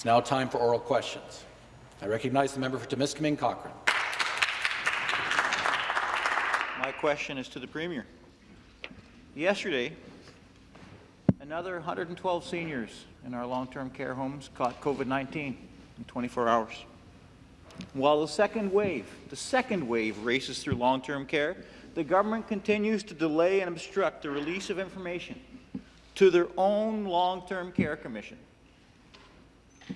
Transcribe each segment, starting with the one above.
It's now time for oral questions. I recognize the member for Timiskaming Cochrane. My question is to the Premier. Yesterday, another 112 seniors in our long-term care homes caught COVID-19 in 24 hours. While the second wave, the second wave races through long-term care, the government continues to delay and obstruct the release of information to their own long-term care commission.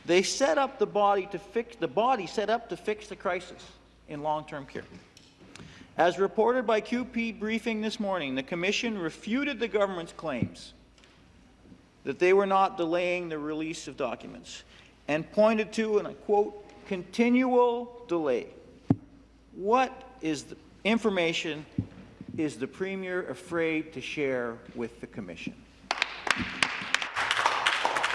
They set up the body to fix the body set up to fix the crisis in long-term care. As reported by QP briefing this morning, the Commission refuted the government's claims that they were not delaying the release of documents and pointed to, and I quote, continual delay. What is the information is the Premier afraid to share with the Commission?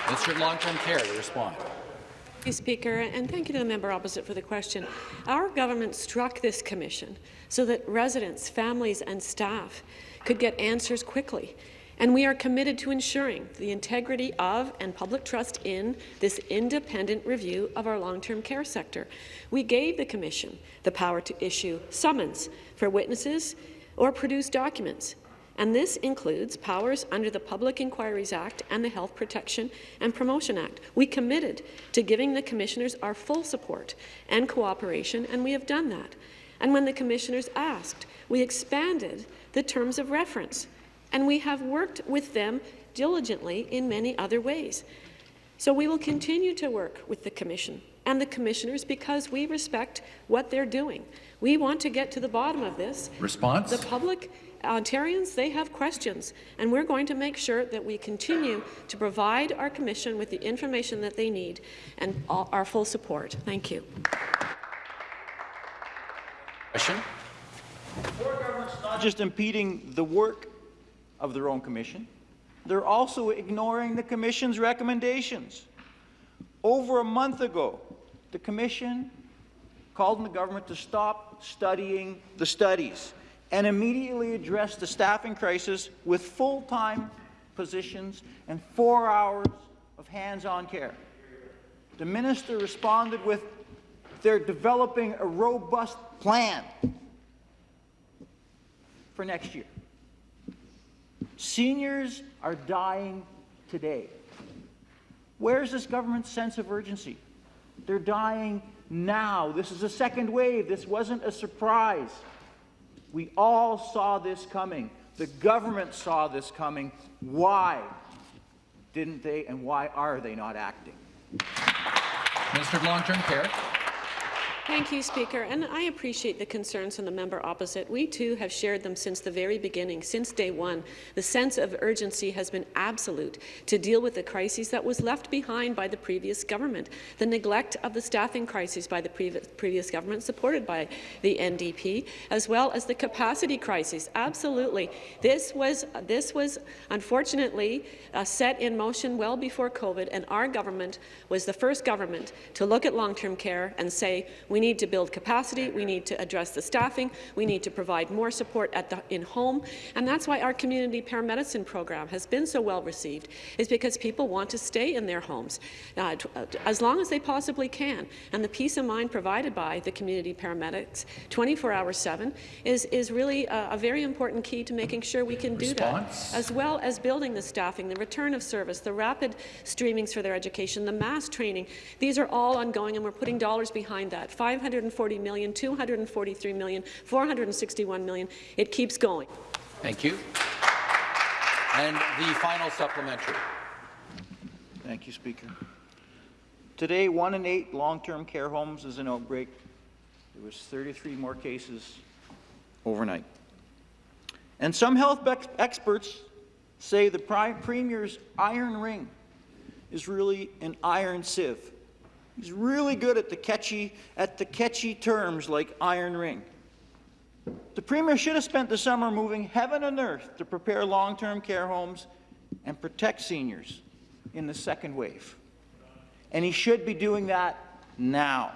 Minister of Long-Term Care to respond. Thank you, Speaker, and thank you to the member opposite for the question. Our government struck this commission so that residents, families and staff could get answers quickly. And we are committed to ensuring the integrity of and public trust in this independent review of our long-term care sector. We gave the Commission the power to issue summons for witnesses or produce documents and this includes powers under the Public Inquiries Act and the Health Protection and Promotion Act. We committed to giving the commissioners our full support and cooperation, and we have done that. And when the commissioners asked, we expanded the terms of reference, and we have worked with them diligently in many other ways. So we will continue to work with the Commission and the commissioners because we respect what they're doing. We want to get to the bottom of this. Response? The public Ontarians, they have questions, and we're going to make sure that we continue to provide our Commission with the information that they need and our full support. Thank you. Question. government's not just impeding the work of their own Commission, they're also ignoring the Commission's recommendations. Over a month ago, the Commission called on the government to stop studying the studies and immediately address the staffing crisis with full-time positions and four hours of hands-on care. The minister responded with, they're developing a robust plan for next year. Seniors are dying today. Where's this government's sense of urgency? They're dying now. This is a second wave. This wasn't a surprise. We all saw this coming. The government saw this coming. Why didn't they and why are they not acting? Minister of Long-Term Care. Thank you, Speaker. And I appreciate the concerns from the member opposite. We, too, have shared them since the very beginning, since day one. The sense of urgency has been absolute to deal with the crises that was left behind by the previous government, the neglect of the staffing crisis by the previous government, supported by the NDP, as well as the capacity crisis. Absolutely. This was, this was unfortunately uh, set in motion well before COVID, and our government was the first government to look at long-term care and say, we we need to build capacity. We need to address the staffing. We need to provide more support at the in-home. And that's why our community paramedicine program has been so well received, is because people want to stay in their homes uh, uh as long as they possibly can. And the peace of mind provided by the community paramedics 24 hours 7 is, is really a, a very important key to making sure we can Response. do that, as well as building the staffing, the return of service, the rapid streamings for their education, the mass training. These are all ongoing, and we're putting dollars behind that. 540 million, 243 million, 461 million. It keeps going. Thank you. And the final supplementary. Thank you, Speaker. Today, one in eight long-term care homes is an outbreak. There was 33 more cases overnight. And some health experts say the Premier's iron ring is really an iron sieve. He's really good at the catchy, at the catchy terms like iron ring. The Premier should have spent the summer moving heaven and earth to prepare long-term care homes and protect seniors in the second wave. And he should be doing that now.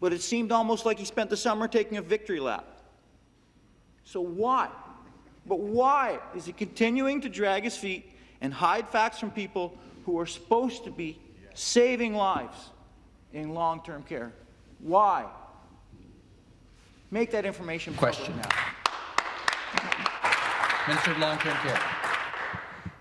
But it seemed almost like he spent the summer taking a victory lap. So why? But why is he continuing to drag his feet and hide facts from people who are supposed to be saving lives in long-term care. Why? Make that information public Question. now. Minister of Long-Term Care.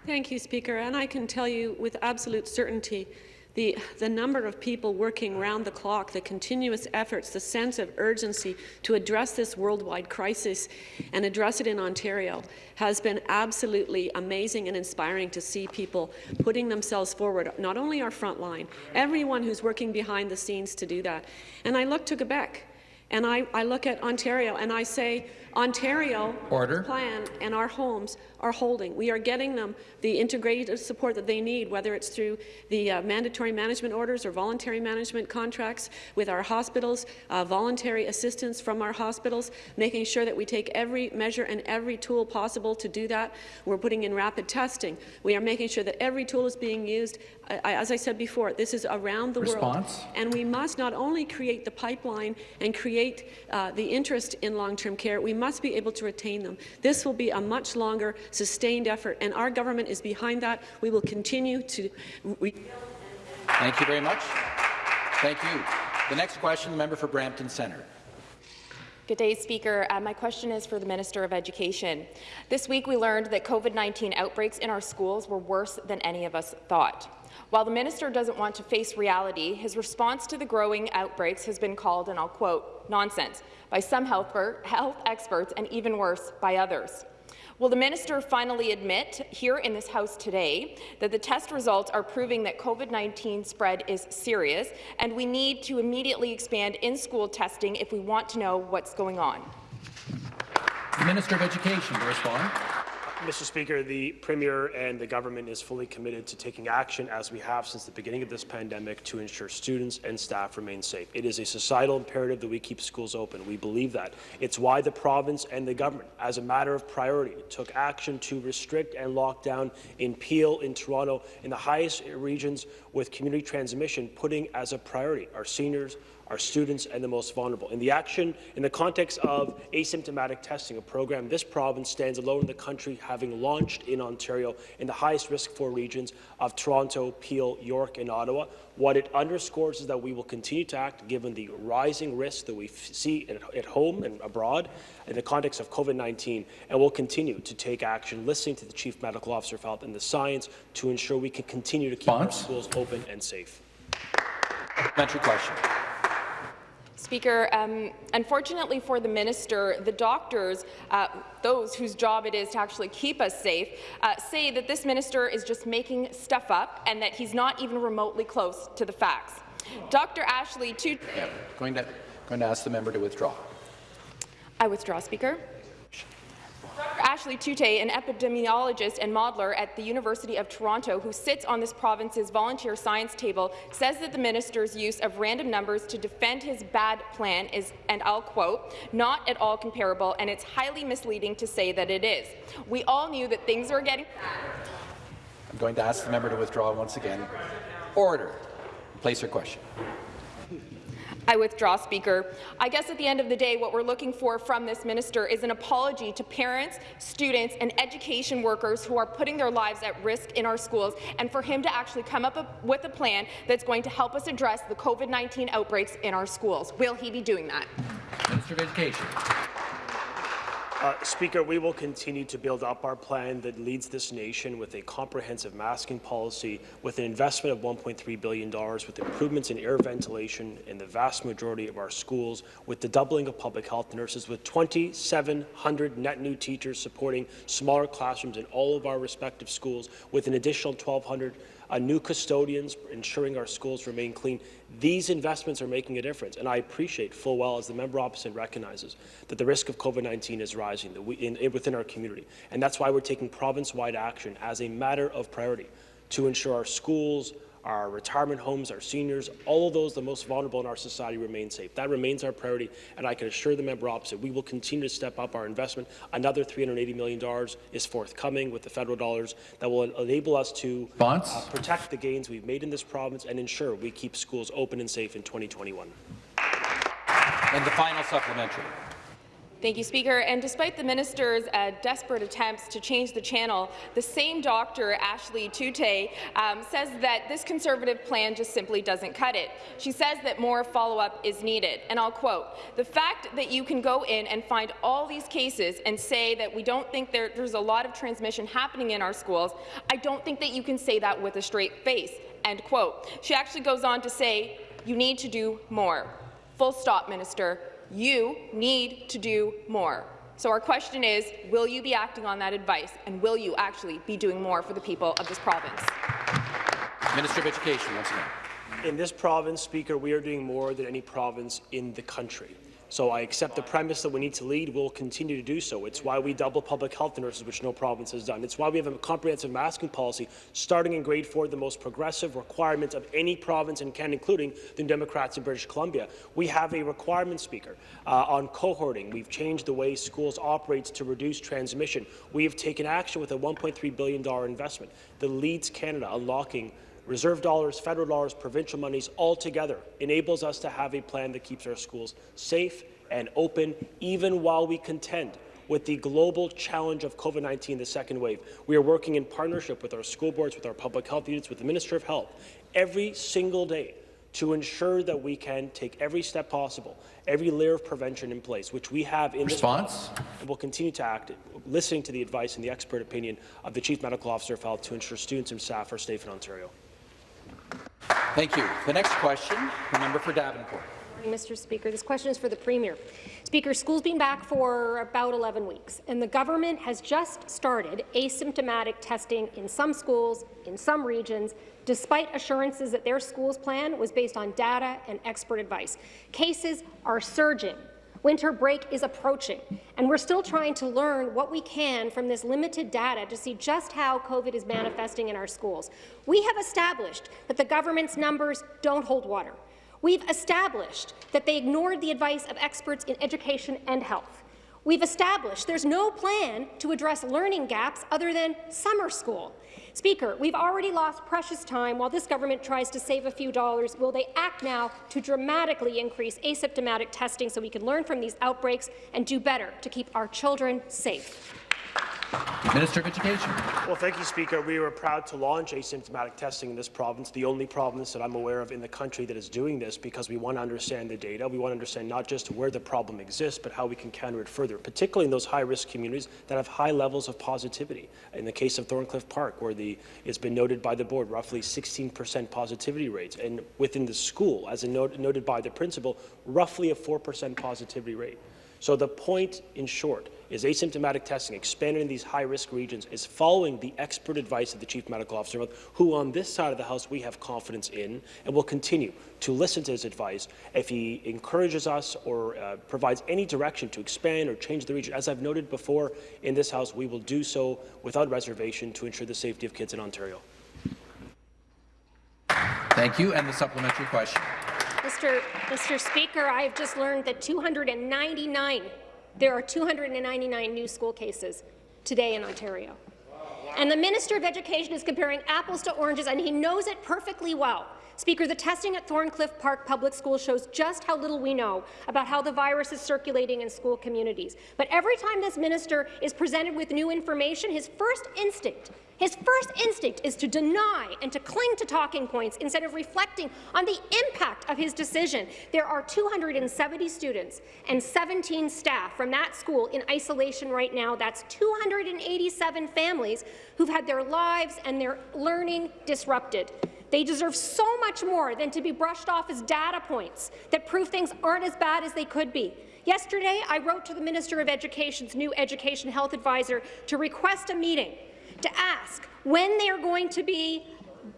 Thank you, Speaker. And I can tell you with absolute certainty the, the number of people working round the clock, the continuous efforts, the sense of urgency to address this worldwide crisis and address it in Ontario has been absolutely amazing and inspiring to see people putting themselves forward, not only our front line, everyone who's working behind the scenes to do that. And I look to Quebec and I, I look at Ontario and I say, Ontario Order. plan and our homes are holding. We are getting them the integrated support that they need, whether it's through the uh, mandatory management orders or voluntary management contracts with our hospitals, uh, voluntary assistance from our hospitals, making sure that we take every measure and every tool possible to do that. We're putting in rapid testing. We are making sure that every tool is being used. As I said before, this is around the Response? world. And we must not only create the pipeline and create uh, the interest in long-term care, we must be able to retain them. This will be a much longer, sustained effort, and our government is behind that. We will continue to re Thank you very much. Thank you. The next question, the member for Brampton Centre. Good day, Speaker. Uh, my question is for the Minister of Education. This week we learned that COVID-19 outbreaks in our schools were worse than any of us thought. While the minister doesn't want to face reality, his response to the growing outbreaks has been called, and I'll quote, nonsense, by some health, health experts and even worse by others. Will the minister finally admit here in this House today that the test results are proving that COVID-19 spread is serious and we need to immediately expand in-school testing if we want to know what's going on? The Minister of Education to respond. Mr. Speaker, the Premier and the government is fully committed to taking action, as we have since the beginning of this pandemic, to ensure students and staff remain safe. It is a societal imperative that we keep schools open. We believe that. It's why the province and the government, as a matter of priority, took action to restrict and lock down in Peel, in Toronto, in the highest regions with community transmission, putting as a priority our seniors, our students and the most vulnerable. In the action, in the context of asymptomatic testing, a program this province stands alone in the country, having launched in Ontario in the highest risk four regions of Toronto, Peel, York and Ottawa. What it underscores is that we will continue to act given the rising risks that we see at, home and abroad in the context of COVID-19, and will continue to take action, listening to the Chief Medical Officer of Health and the science to ensure we can continue to keep our schools open and safe. Supplementary question. Speaker, um, unfortunately for the minister, the doctors, uh, those whose job it is to actually keep us safe, uh, say that this minister is just making stuff up and that he's not even remotely close to the facts. Dr. Ashley, two Yeah, going to going to ask the member to withdraw. I withdraw, Speaker. Ashleigh Tuite, an epidemiologist and modeler at the University of Toronto who sits on this province's volunteer science table, says that the minister's use of random numbers to defend his bad plan is, and I'll quote, not at all comparable, and it's highly misleading to say that it is. We all knew that things were getting I'm going to ask the member to withdraw once again. Order. Place your question. I withdraw, Speaker. I guess at the end of the day, what we're looking for from this minister is an apology to parents, students, and education workers who are putting their lives at risk in our schools, and for him to actually come up with a plan that's going to help us address the COVID-19 outbreaks in our schools. Will he be doing that? Minister of Education. Uh, Speaker, we will continue to build up our plan that leads this nation with a comprehensive masking policy, with an investment of $1.3 billion, with improvements in air ventilation in the vast majority of our schools, with the doubling of public health nurses, with 2,700 net new teachers supporting smaller classrooms in all of our respective schools, with an additional 1,200 uh, new custodians, ensuring our schools remain clean. These investments are making a difference, and I appreciate full well, as the member opposite recognizes, that the risk of COVID-19 is rising in, in, within our community. And that's why we're taking province-wide action as a matter of priority to ensure our schools, our retirement homes, our seniors, all of those the most vulnerable in our society remain safe. That remains our priority, and I can assure the member opposite we will continue to step up our investment. Another $380 million is forthcoming with the federal dollars that will enable us to uh, protect the gains we've made in this province and ensure we keep schools open and safe in 2021. And the final supplementary. Thank you, Speaker. And despite the minister's uh, desperate attempts to change the channel, the same doctor, Ashleigh Tuite, um, says that this Conservative plan just simply doesn't cut it. She says that more follow-up is needed. And I'll quote, the fact that you can go in and find all these cases and say that we don't think there, there's a lot of transmission happening in our schools, I don't think that you can say that with a straight face, end quote. She actually goes on to say, you need to do more. Full stop, Minister you need to do more. So our question is, will you be acting on that advice, and will you actually be doing more for the people of this province? Minister of Education, once again. In this province, Speaker, we are doing more than any province in the country. So I accept the premise that we need to lead. We'll continue to do so. It's why we double public health nurses, which no province has done. It's why we have a comprehensive masking policy starting in grade four, the most progressive requirement of any province in Canada, including the Democrats in British Columbia. We have a requirement, Speaker, uh, on cohorting. We've changed the way schools operate to reduce transmission. We have taken action with a $1.3 billion investment that leads Canada unlocking reserve dollars, federal dollars, provincial monies all together enables us to have a plan that keeps our schools safe and open, even while we contend with the global challenge of COVID-19, the second wave. We are working in partnership with our school boards, with our public health units, with the Minister of Health, every single day to ensure that we can take every step possible, every layer of prevention in place, which we have in Response? this and will continue to act, listening to the advice and the expert opinion of the Chief Medical Officer of Health to ensure students and staff are safe in Ontario. Thank you. The next question, the member for Davenport. Mr. Speaker. This question is for the Premier. Speaker, school's been back for about 11 weeks, and the government has just started asymptomatic testing in some schools, in some regions, despite assurances that their school's plan was based on data and expert advice. Cases are surging. Winter break is approaching, and we're still trying to learn what we can from this limited data to see just how COVID is manifesting in our schools. We have established that the government's numbers don't hold water. We've established that they ignored the advice of experts in education and health. We've established there's no plan to address learning gaps other than summer school. Speaker, we've already lost precious time while this government tries to save a few dollars. Will they act now to dramatically increase asymptomatic testing so we can learn from these outbreaks and do better to keep our children safe? Minister of Education. Well, thank you, Speaker. We were proud to launch asymptomatic testing in this province, the only province that I'm aware of in the country that is doing this because we want to understand the data. We want to understand not just where the problem exists, but how we can counter it further, particularly in those high-risk communities that have high levels of positivity. In the case of Thorncliffe Park, where the, it's been noted by the board, roughly 16% positivity rates, and within the school, as note, noted by the principal, roughly a 4% positivity rate. So the point, in short, is asymptomatic testing expanded in these high-risk regions is following the expert advice of the Chief Medical Officer, who on this side of the House we have confidence in and will continue to listen to his advice. If he encourages us or uh, provides any direction to expand or change the region, as I've noted before in this House, we will do so without reservation to ensure the safety of kids in Ontario. Thank you. And the supplementary question. Mr. Mr. Speaker, I have just learned that 299, there are 299 new school cases today in Ontario. And the Minister of Education is comparing apples to oranges, and he knows it perfectly well. Speaker, the testing at Thorncliffe Park Public School shows just how little we know about how the virus is circulating in school communities. But every time this minister is presented with new information, his first instinct his first instinct is to deny and to cling to talking points instead of reflecting on the impact of his decision. There are 270 students and 17 staff from that school in isolation right now. That's 287 families who've had their lives and their learning disrupted. They deserve so much more than to be brushed off as data points that prove things aren't as bad as they could be. Yesterday, I wrote to the Minister of Education's new Education Health Advisor to request a meeting to ask when they are going to be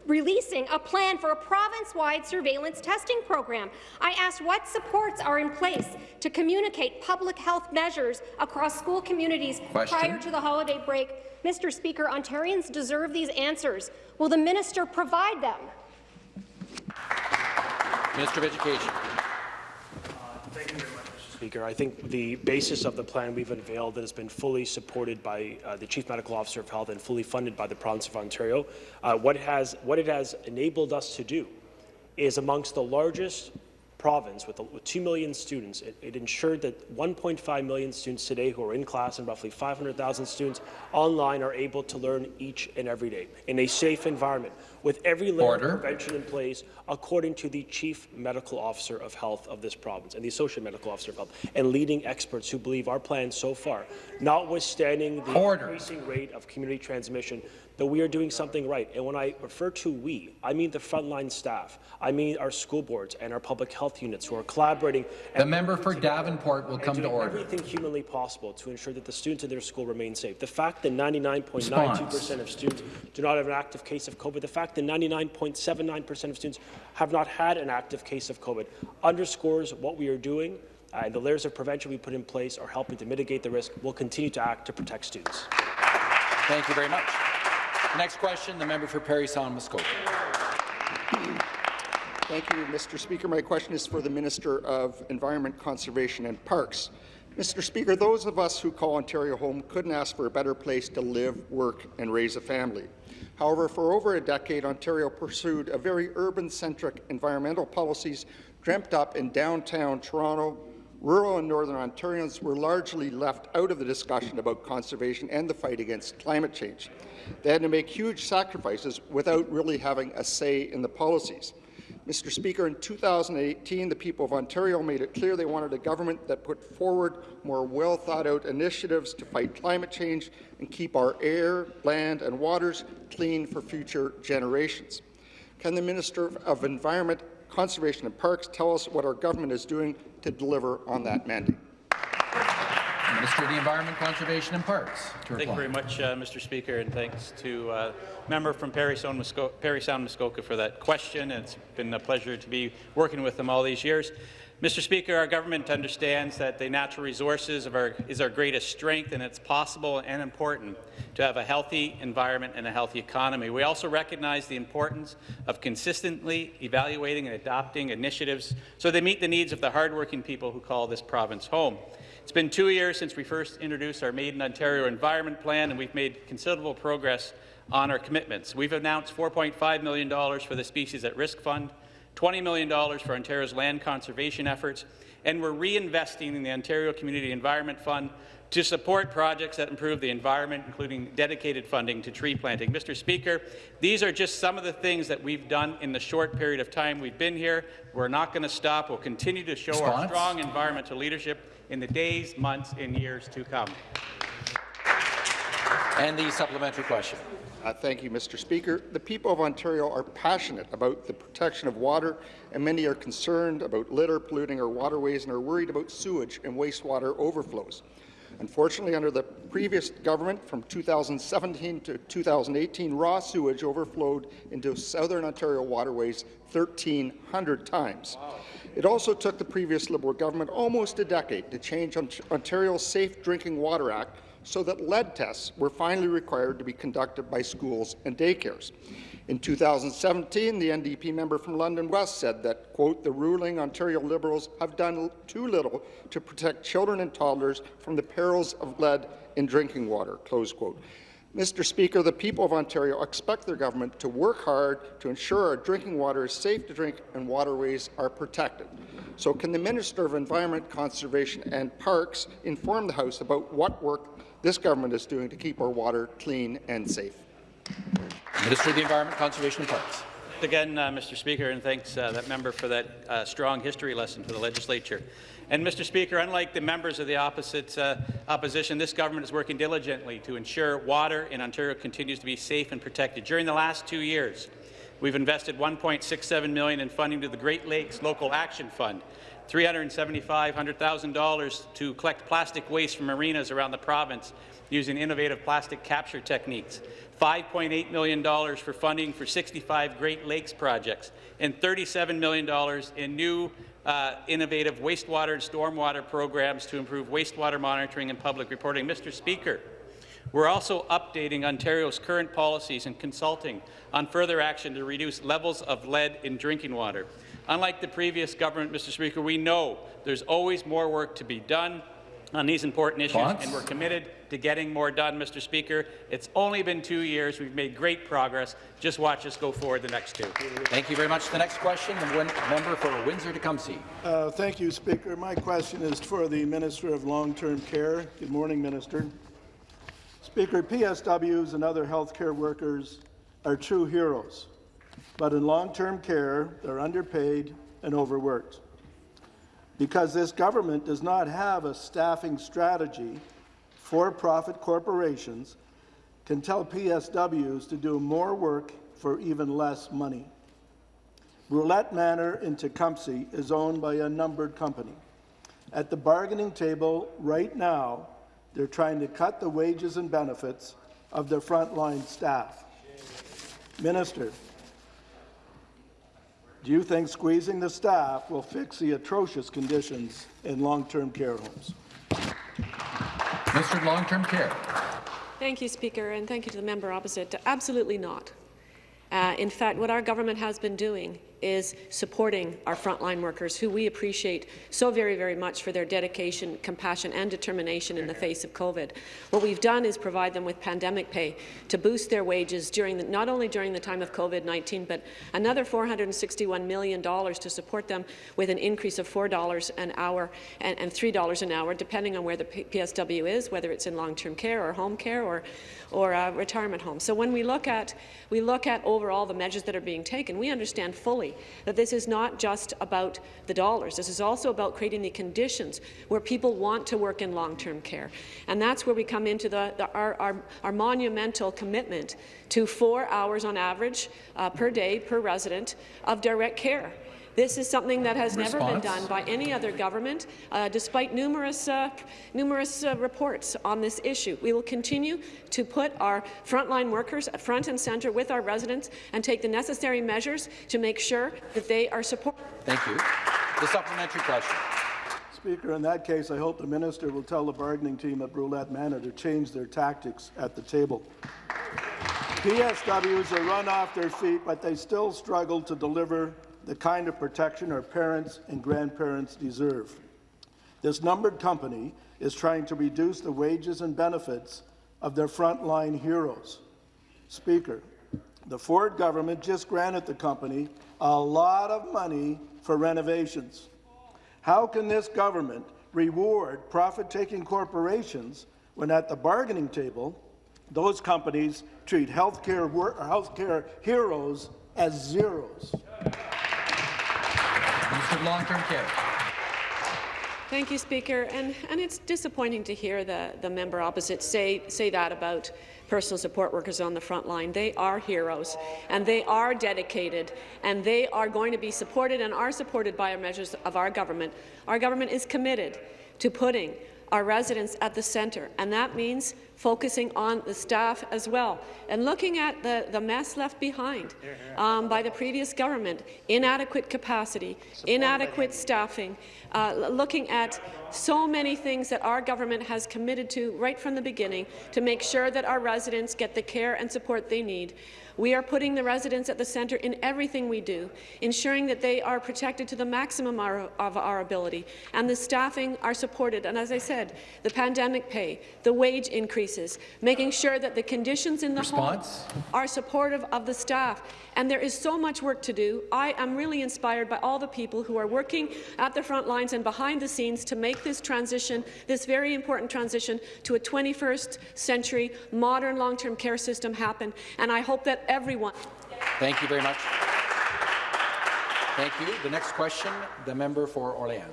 releasing a plan for a province-wide surveillance testing program. I asked what supports are in place to communicate public health measures across school communities Question. prior to the holiday break. Mr. Speaker, Ontarians deserve these answers. Will the minister provide them? Minister of Education. Thank you very much, Mr. Speaker. I think the basis of the plan we've unveiled that has been fully supported by uh, the Chief Medical Officer of Health and fully funded by the province of Ontario, uh, what, has, what it has enabled us to do is amongst the largest province with, with 2 million students, it, it ensured that 1.5 million students today who are in class and roughly 500,000 students online are able to learn each and every day in a safe environment with every layer Order. of prevention in place according to the Chief Medical Officer of Health of this province and the Associate Medical Officer of Health and leading experts who believe our plan so far, notwithstanding the Order. increasing rate of community transmission, that we are doing something right. And when I refer to we, I mean the frontline staff. I mean our school boards and our public health units who are collaborating. The member for Davenport will come to order. everything humanly possible to ensure that the students in their school remain safe. The fact that 99.92% of students do not have an active case of COVID, the fact that 99.79% of students have not had an active case of COVID underscores what we are doing uh, and the layers of prevention we put in place are helping to mitigate the risk. We'll continue to act to protect students. Thank you very much. Next question, the member for Parry Sound Muskoka. Thank you, Mr. Speaker. My question is for the Minister of Environment, Conservation and Parks. Mr. Speaker, those of us who call Ontario home couldn't ask for a better place to live, work and raise a family. However, for over a decade, Ontario pursued a very urban-centric environmental policies dreamt up in downtown Toronto. Rural and Northern Ontarians were largely left out of the discussion about conservation and the fight against climate change. They had to make huge sacrifices without really having a say in the policies. Mr. Speaker, in 2018, the people of Ontario made it clear they wanted a government that put forward more well-thought-out initiatives to fight climate change and keep our air, land and waters clean for future generations. Can the Minister of Environment, Conservation and Parks tell us what our government is doing to deliver on that mandate? Minister of the Environment, Conservation and Parks Thank you very much, uh, Mr. Speaker, and thanks to uh, member from Parry Sound, Musko Parry Sound Muskoka for that question. It's been a pleasure to be working with them all these years. Mr. Speaker, our government understands that the natural resources of our, is our greatest strength, and it's possible and important to have a healthy environment and a healthy economy. We also recognize the importance of consistently evaluating and adopting initiatives so they meet the needs of the hardworking people who call this province home. It's been two years since we first introduced our Made in Ontario Environment Plan, and we've made considerable progress on our commitments. We've announced $4.5 million for the Species at Risk Fund, $20 million for Ontario's land conservation efforts, and we're reinvesting in the Ontario Community Environment Fund to support projects that improve the environment, including dedicated funding to tree planting. Mr. Speaker, these are just some of the things that we've done in the short period of time we've been here. We're not going to stop. We'll continue to show our strong environmental leadership in the days, months, and years to come. And the supplementary question. Uh, thank you, Mr. Speaker. The people of Ontario are passionate about the protection of water, and many are concerned about litter polluting our waterways and are worried about sewage and wastewater overflows. Unfortunately, under the previous government, from 2017 to 2018, raw sewage overflowed into southern Ontario waterways 1,300 times. It also took the previous Liberal government almost a decade to change Ontario's Safe Drinking Water Act so that lead tests were finally required to be conducted by schools and daycares. In 2017, the NDP member from London West said that, quote, the ruling Ontario Liberals have done too little to protect children and toddlers from the perils of lead in drinking water, close quote. Mr. Speaker, the people of Ontario expect their government to work hard to ensure our drinking water is safe to drink and waterways are protected. So can the Minister of Environment, Conservation and Parks inform the House about what work this government is doing to keep our water clean and safe? Minister of the Environment, Conservation and Parks. Again, uh, Mr. Speaker, and thanks uh, that member for that uh, strong history lesson for the legislature. And Mr. Speaker, unlike the members of the opposite uh, opposition, this government is working diligently to ensure water in Ontario continues to be safe and protected. During the last two years, we've invested 1.67 million in funding to the Great Lakes Local Action Fund, $375,000 to collect plastic waste from marinas around the province using innovative plastic capture techniques, $5.8 million for funding for 65 Great Lakes projects, and $37 million in new uh, innovative wastewater and stormwater programs to improve wastewater monitoring and public reporting. Mr. Speaker, we're also updating Ontario's current policies and consulting on further action to reduce levels of lead in drinking water. Unlike the previous government, Mr. Speaker, we know there's always more work to be done. on these important issues, Response? and we're committed to getting more done, Mr. Speaker. It's only been two years. We've made great progress. Just watch us go forward the next two. Thank you very much. The next question, the member for Windsor-Tecumseh. Uh, Thank you, Speaker. My question is for the Minister of Long-Term Care. Good morning, Minister. Speaker, PSWs and other healthcare workers are true heroes, but in long-term care, they're underpaid and overworked. Because this government does not have a staffing strategy, for-profit corporations can tell PSWs to do more work for even less money. Brouillette Manor in Tecumseh is owned by a numbered company. At the bargaining table right now, they're trying to cut the wages and benefits of their frontline staff. Minister, do you think squeezing the staff will fix the atrocious conditions in long-term care homes? Mr. Long-Term Care. Thank you, Speaker, and thank you to the member opposite. Absolutely not. Uh, in fact, what our government has been doing is supporting our frontline workers, who we appreciate so very, very much for their dedication, compassion and determination in the face of COVID. What we've done is provide them with pandemic pay to boost their wages during the, not only during the time of COVID-19, but another $461 million to support them with an increase of $4 an hour and, and $3 an hour, depending on where the PSW is, whether it's in long-term care or home care or, or uh, retirement home. So when we look at we look at overall the measures that are being taken, we understand fully that this is not just about the dollars. This is also about creating the conditions where people want to work in long-term care. And that's where we come into the, the, our, our, our, monumental commitment to four hours on average uh, per day per resident of direct care. This is something that has Response. never been done by any other government, uh, despite numerous, uh, numerous uh, reports on this issue. We will continue to put our frontline workers at front and centre with our residents and take the necessary measures to make sure that they are supported. Thank you. The supplementary question. Speaker, in that case, I hope the minister will tell the bargaining team at Brouillette Manor to change their tactics at the table. PSWs are run off their feet, but they still struggle to deliver the kind of protection our parents and grandparents deserve. This numbered company is trying to reduce the wages and benefits of their frontline heroes. Speaker, the Ford government just granted the company a lot of money for renovations. How can this government reward profit-taking corporations when at the bargaining table, those companies treat healthcare, healthcare heroes as zeros? Minister of Long-Term Care. Thank you, Speaker. And, and it's disappointing to hear the, the member opposite say, say that about personal support workers on the front line. They are heroes, and they are dedicated, and they are going to be supported and are supported by our measures of our government. Our government is committed to putting our residents at the centre, and that means focusing on the staff as well, and looking at the, the mess left behind um, by the previous government, inadequate capacity, inadequate staffing, uh, looking at so many things that our government has committed to right from the beginning to make sure that our residents get the care and support they need. We are putting the residents at the centre in everything we do, ensuring that they are protected to the maximum our, of our ability, and the staffing are supported. And as I said, the pandemic pay, the wage increases, making sure that the conditions in the Response? home are supportive of the staff. And there is so much work to do. I am really inspired by all the people who are working at the front lines and behind the scenes to make this transition, this very important transition, to a 21st century modern long-term care system happen. And I hope that everyone. Thank you very much. Thank you. The next question, the member for Orléans.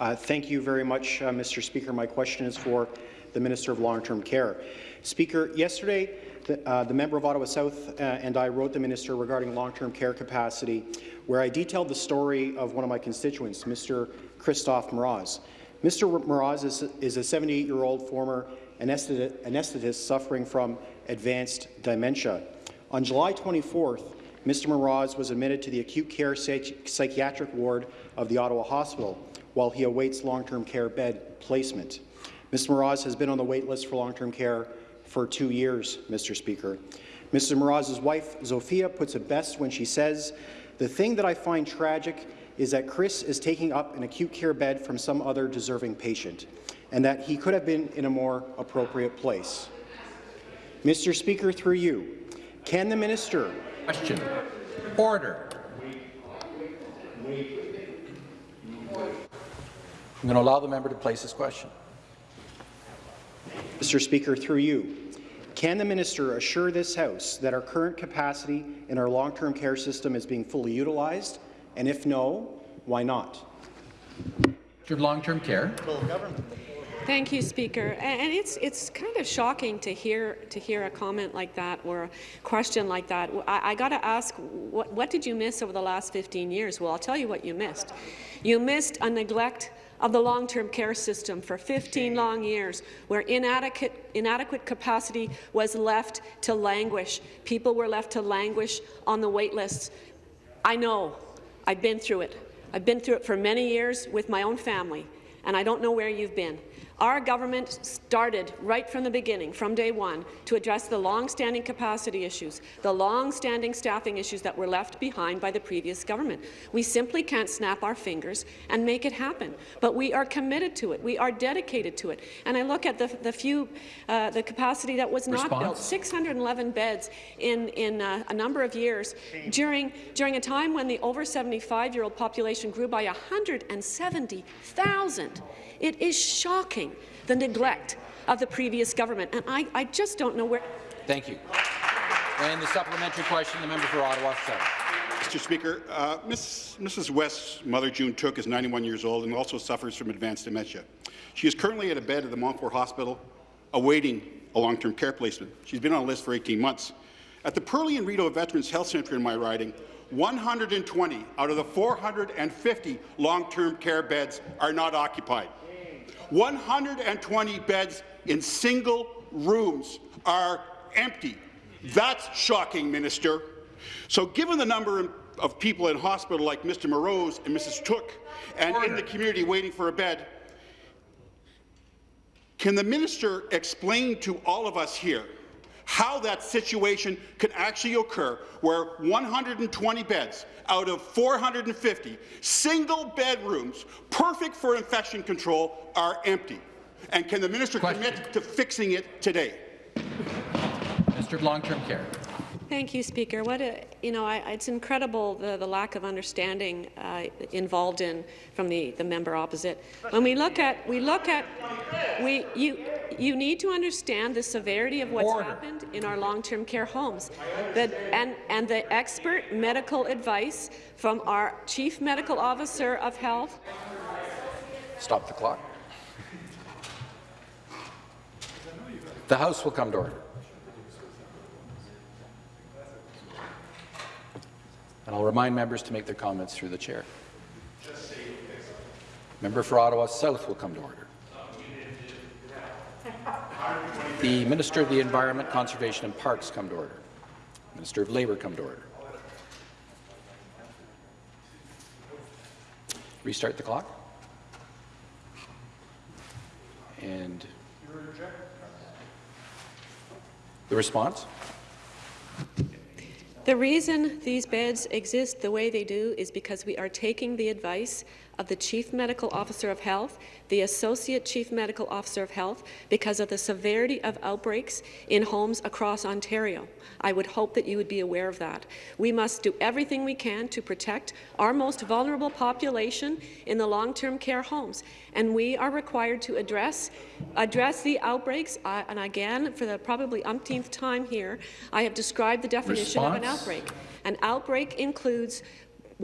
Uh, thank you very much, uh, Mr. Speaker. My question is for the Minister of Long-Term Care. Speaker, yesterday, the, uh, the member of Ottawa South uh, and I wrote the minister regarding long-term care capacity, where I detailed the story of one of my constituents, Mr. Christophe Mraz. Mr. Mraz is, is a 78-year-old former anesthetist suffering from advanced dementia. On July 24th, Mr. Mraz was admitted to the acute care psych psychiatric ward of the Ottawa Hospital while he awaits long-term care bed placement. Mr. Mraz has been on the wait list for long-term care for two years, Mr. Speaker. Mr. Mraz's wife, Zofia, puts it best when she says, the thing that I find tragic is that Chris is taking up an acute care bed from some other deserving patient, and that he could have been in a more appropriate place. Mr. Speaker, through you, can the minister Question. Order. I'm going to allow the member to place his question. Mr. Speaker, through you, can the minister assure this House that our current capacity in our long-term care system is being fully utilized? And if no, why not? Of long-term care. Thank you, Speaker. And it's it's kind of shocking to hear to hear a comment like that or a question like that. I, I got to ask, what what did you miss over the last 15 years? Well, I'll tell you what you missed. You missed a neglect of the long-term care system for 15 long years, where inadequate, inadequate capacity was left to languish. People were left to languish on the wait lists. I know. I've been through it. I've been through it for many years with my own family, and I don't know where you've been. Our government started right from the beginning, from day one, to address the long-standing capacity issues, the long-standing staffing issues that were left behind by the previous government. We simply can't snap our fingers and make it happen, but we are committed to it. We are dedicated to it. And I look at the, the few, uh, the capacity that was not built, 611 beds in, in uh, a number of years during, during a time when the over 75-year-old population grew by 170,000. It is shocking, the neglect of the previous government, and I, I just don't know where... Thank you. And the supplementary question, the member for Ottawa South. Mr. Speaker, uh, Miss, Mrs. West's mother, June Took, is 91 years old and also suffers from advanced dementia. She is currently at a bed at the Montfort Hospital awaiting a long-term care placement. She's been on a list for 18 months. At the Perley and Rideau Veterans Health Centre in my riding, 120 out of the 450 long-term care beds are not occupied. 120 beds in single rooms are empty. That's shocking, Minister. So given the number of people in hospital like Mr. Mraz and Mrs. Took and in the community waiting for a bed, can the minister explain to all of us here how that situation could actually occur where 120 beds out of 450 single bedrooms, perfect for infection control, are empty? And can the minister Question. commit to fixing it today? Minister of Long-Term Care. Thank you, Speaker. What a, you know, I, it's incredible the, the lack of understanding uh, involved in from the, the member opposite. When we look at, we look at, we, you, you need to understand the severity of what's Order. happened in our long-term care homes, that, and, and the expert medical advice from our Chief Medical Officer of Health Stop the clock. The House will come to order. And I'll remind members to make their comments through the chair. Member for Ottawa South will come to order. The Minister of the Environment, Conservation and Parks come to order. Minister of Labour come to order. Restart the clock. And the response? The reason these beds exist the way they do is because we are taking the advice of the Chief Medical Officer of Health, the Associate Chief Medical Officer of Health, because of the severity of outbreaks in homes across Ontario. I would hope that you would be aware of that. We must do everything we can to protect our most vulnerable population in the long-term care homes, and we are required to address address the outbreaks. Uh, and again, for the probably umpteenth time here, I have described the definition of an outbreak. An outbreak includes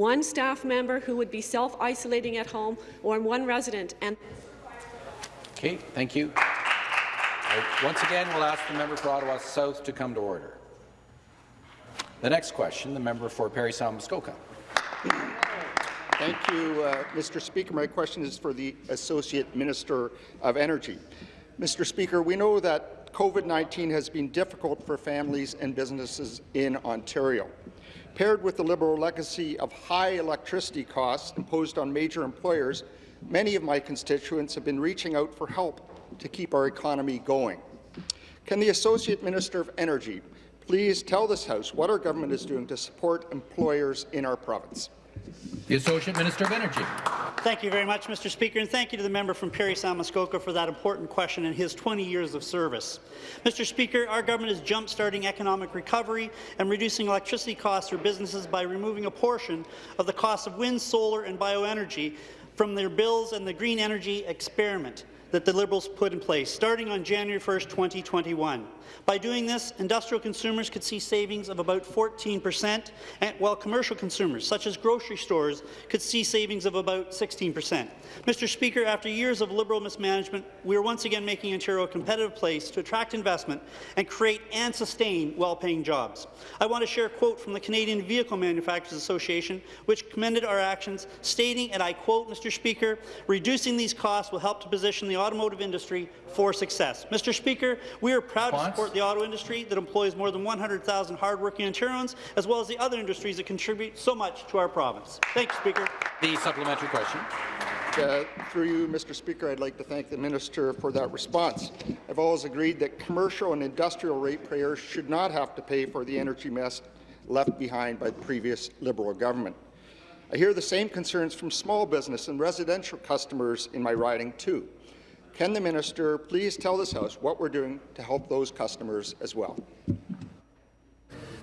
one staff member who would be self-isolating at home or one resident. And Okay, thank you. I- Once again, we'll ask the member for Ottawa South to come to order. The next question, the member for Parry Sound Muskoka. Thank you, uh, Mr. Speaker. My question is for the Associate Minister of Energy. Mr. Speaker, we know that COVID-19 has been difficult for families and businesses in Ontario. Paired with the Liberal legacy of high electricity costs imposed on major employers, many of my constituents have been reaching out for help to keep our economy going. Can the Associate Minister of Energy please tell this House what our government is doing to support employers in our province? The Associate Minister of Energy. Thank you very much, Mr. Speaker, and thank you to the member from Parry Sound Muskoka for that important question and his 20 years of service. Mr. Speaker, our government is jump-starting economic recovery and reducing electricity costs for businesses by removing a portion of the cost of wind, solar and bioenergy from their bills and the green energy experiment that the Liberals put in place, starting on January 1, 2021. By doing this, industrial consumers could see savings of about 14 percent, while commercial consumers, such as grocery stores, could see savings of about 16 percent. Mr. Speaker, after years of Liberal mismanagement, we are once again making Ontario a competitive place to attract investment and create and sustain well-paying jobs. I want to share a quote from the Canadian Vehicle Manufacturers Association, which commended our actions, stating, and I quote, Mr. Speaker, reducing these costs will help to position the automotive industry for success. Mr. Speaker, we are proud to support the auto industry that employs more than 100,000 hardworking Ontarians, as well as the other industries that contribute so much to our province. Thank you, Speaker. The supplementary question. Uh, through you, Mr. Speaker, I'd like to thank the minister for that response. I've always agreed that commercial and industrial ratepayers should not have to pay for the energy mess left behind by the previous Liberal government. I hear the same concerns from small business and residential customers in my riding, too. Can the minister please tell this House what we're doing to help those customers as well?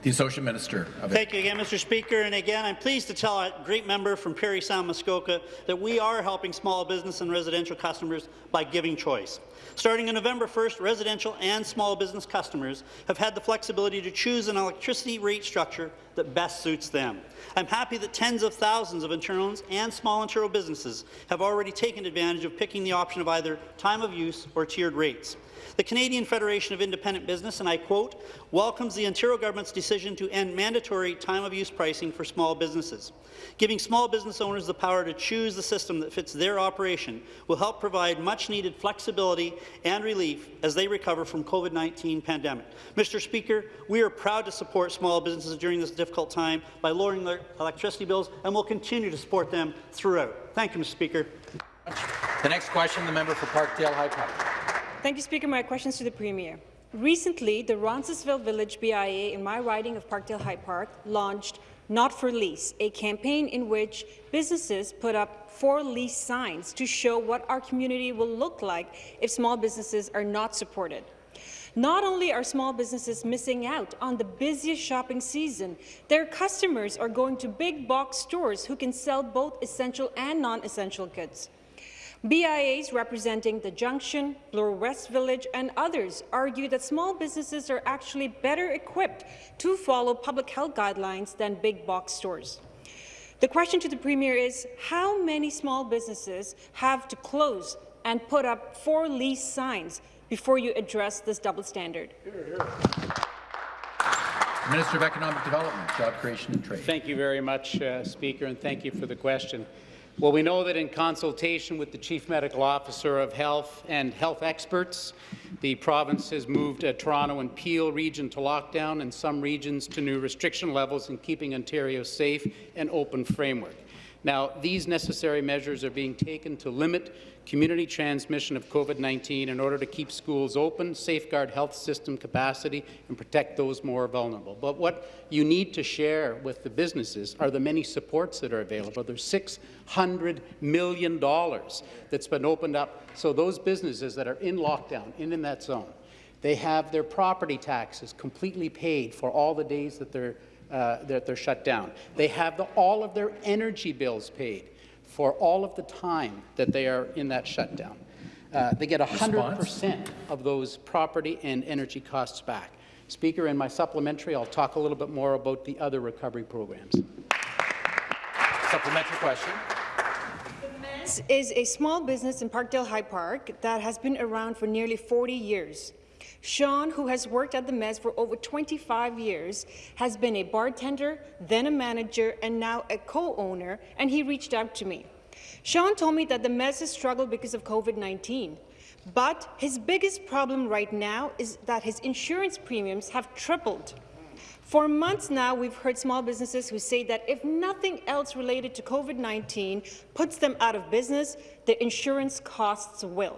The Associate Minister. Thank you again, Mr. Speaker. And again, I'm pleased to tell a great member from Parry Sound Muskoka that we are helping small business and residential customers by giving choice. Starting on November 1st, residential and small business customers have had the flexibility to choose an electricity rate structure that best suits them. I'm happy that tens of thousands of Ontarians and small Ontario businesses have already taken advantage of picking the option of either time of use or tiered rates. The Canadian Federation of Independent Business, and I quote, welcomes the Ontario government's decision to end mandatory time-of-use pricing for small businesses. Giving small business owners the power to choose the system that fits their operation will help provide much-needed flexibility and relief as they recover from COVID-19 pandemic. Mr. Speaker, we are proud to support small businesses during this difficult time by lowering their electricity bills, and we'll continue to support them throughout. Thank you, Mr. Speaker. The next question, the member for Parkdale High Park. Thank you, Speaker. My question is to the Premier. Recently, the Roncesvalles Village BIA in my riding of Parkdale High Park launched Not for Lease, a campaign in which businesses put up for lease signs to show what our community will look like if small businesses are not supported. Not only are small businesses missing out on the busiest shopping season, their customers are going to big box stores who can sell both essential and non-essential goods. BIAs representing the Junction, Bloor West Village and others argue that small businesses are actually better equipped to follow public health guidelines than big box stores. The question to the Premier is, how many small businesses have to close and put up for lease signs before you address this double standard? Minister of Economic Development, Job Creation and Trade. Thank you very much, uh, Speaker, and thank you for the question. Well, we know that in consultation with the Chief Medical Officer of Health and health experts, the province has moved uh, Toronto and Peel region to lockdown and some regions to new restriction levels in keeping Ontario safe and open framework. Now, these necessary measures are being taken to limit community transmission of COVID-19 in order to keep schools open, safeguard health system capacity, and protect those more vulnerable. But what you need to share with the businesses are the many supports that are available. There's $600 million that's been opened up. So those businesses that are in lockdown, in, in that zone, they have their property taxes completely paid for all the days that they're, uh, that they're shut down. They have the, all of their energy bills paid for all of the time that they are in that shutdown. Uh, they get 100% of those property and energy costs back. Speaker, in my supplementary, I'll talk a little bit more about the other recovery programs. Supplementary question. This is a small business in Parkdale High Park that has been around for nearly 40 years. Sean, who has worked at the Mez for over 25 years, has been a bartender, then a manager, and now a co-owner, and he reached out to me. Sean told me that the Mez has struggled because of COVID-19, but his biggest problem right now is that his insurance premiums have tripled. For months now, we've heard small businesses who say that if nothing else related to COVID-19 puts them out of business, the insurance costs will.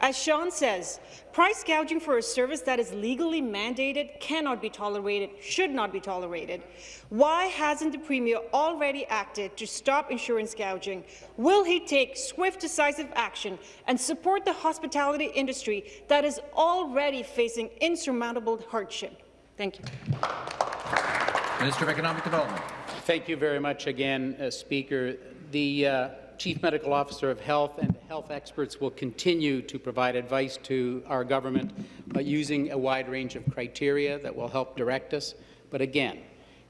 As Sean says, price gouging for a service that is legally mandated cannot be tolerated, should not be tolerated. Why hasn't the Premier already acted to stop insurance gouging? Will he take swift, decisive action and support the hospitality industry that is already facing insurmountable hardship? Thank you. Minister of Economic Development. Thank you very much again, uh, Speaker. The uh, Chief Medical Officer of Health and health experts will continue to provide advice to our government uh, using a wide range of criteria that will help direct us. But again,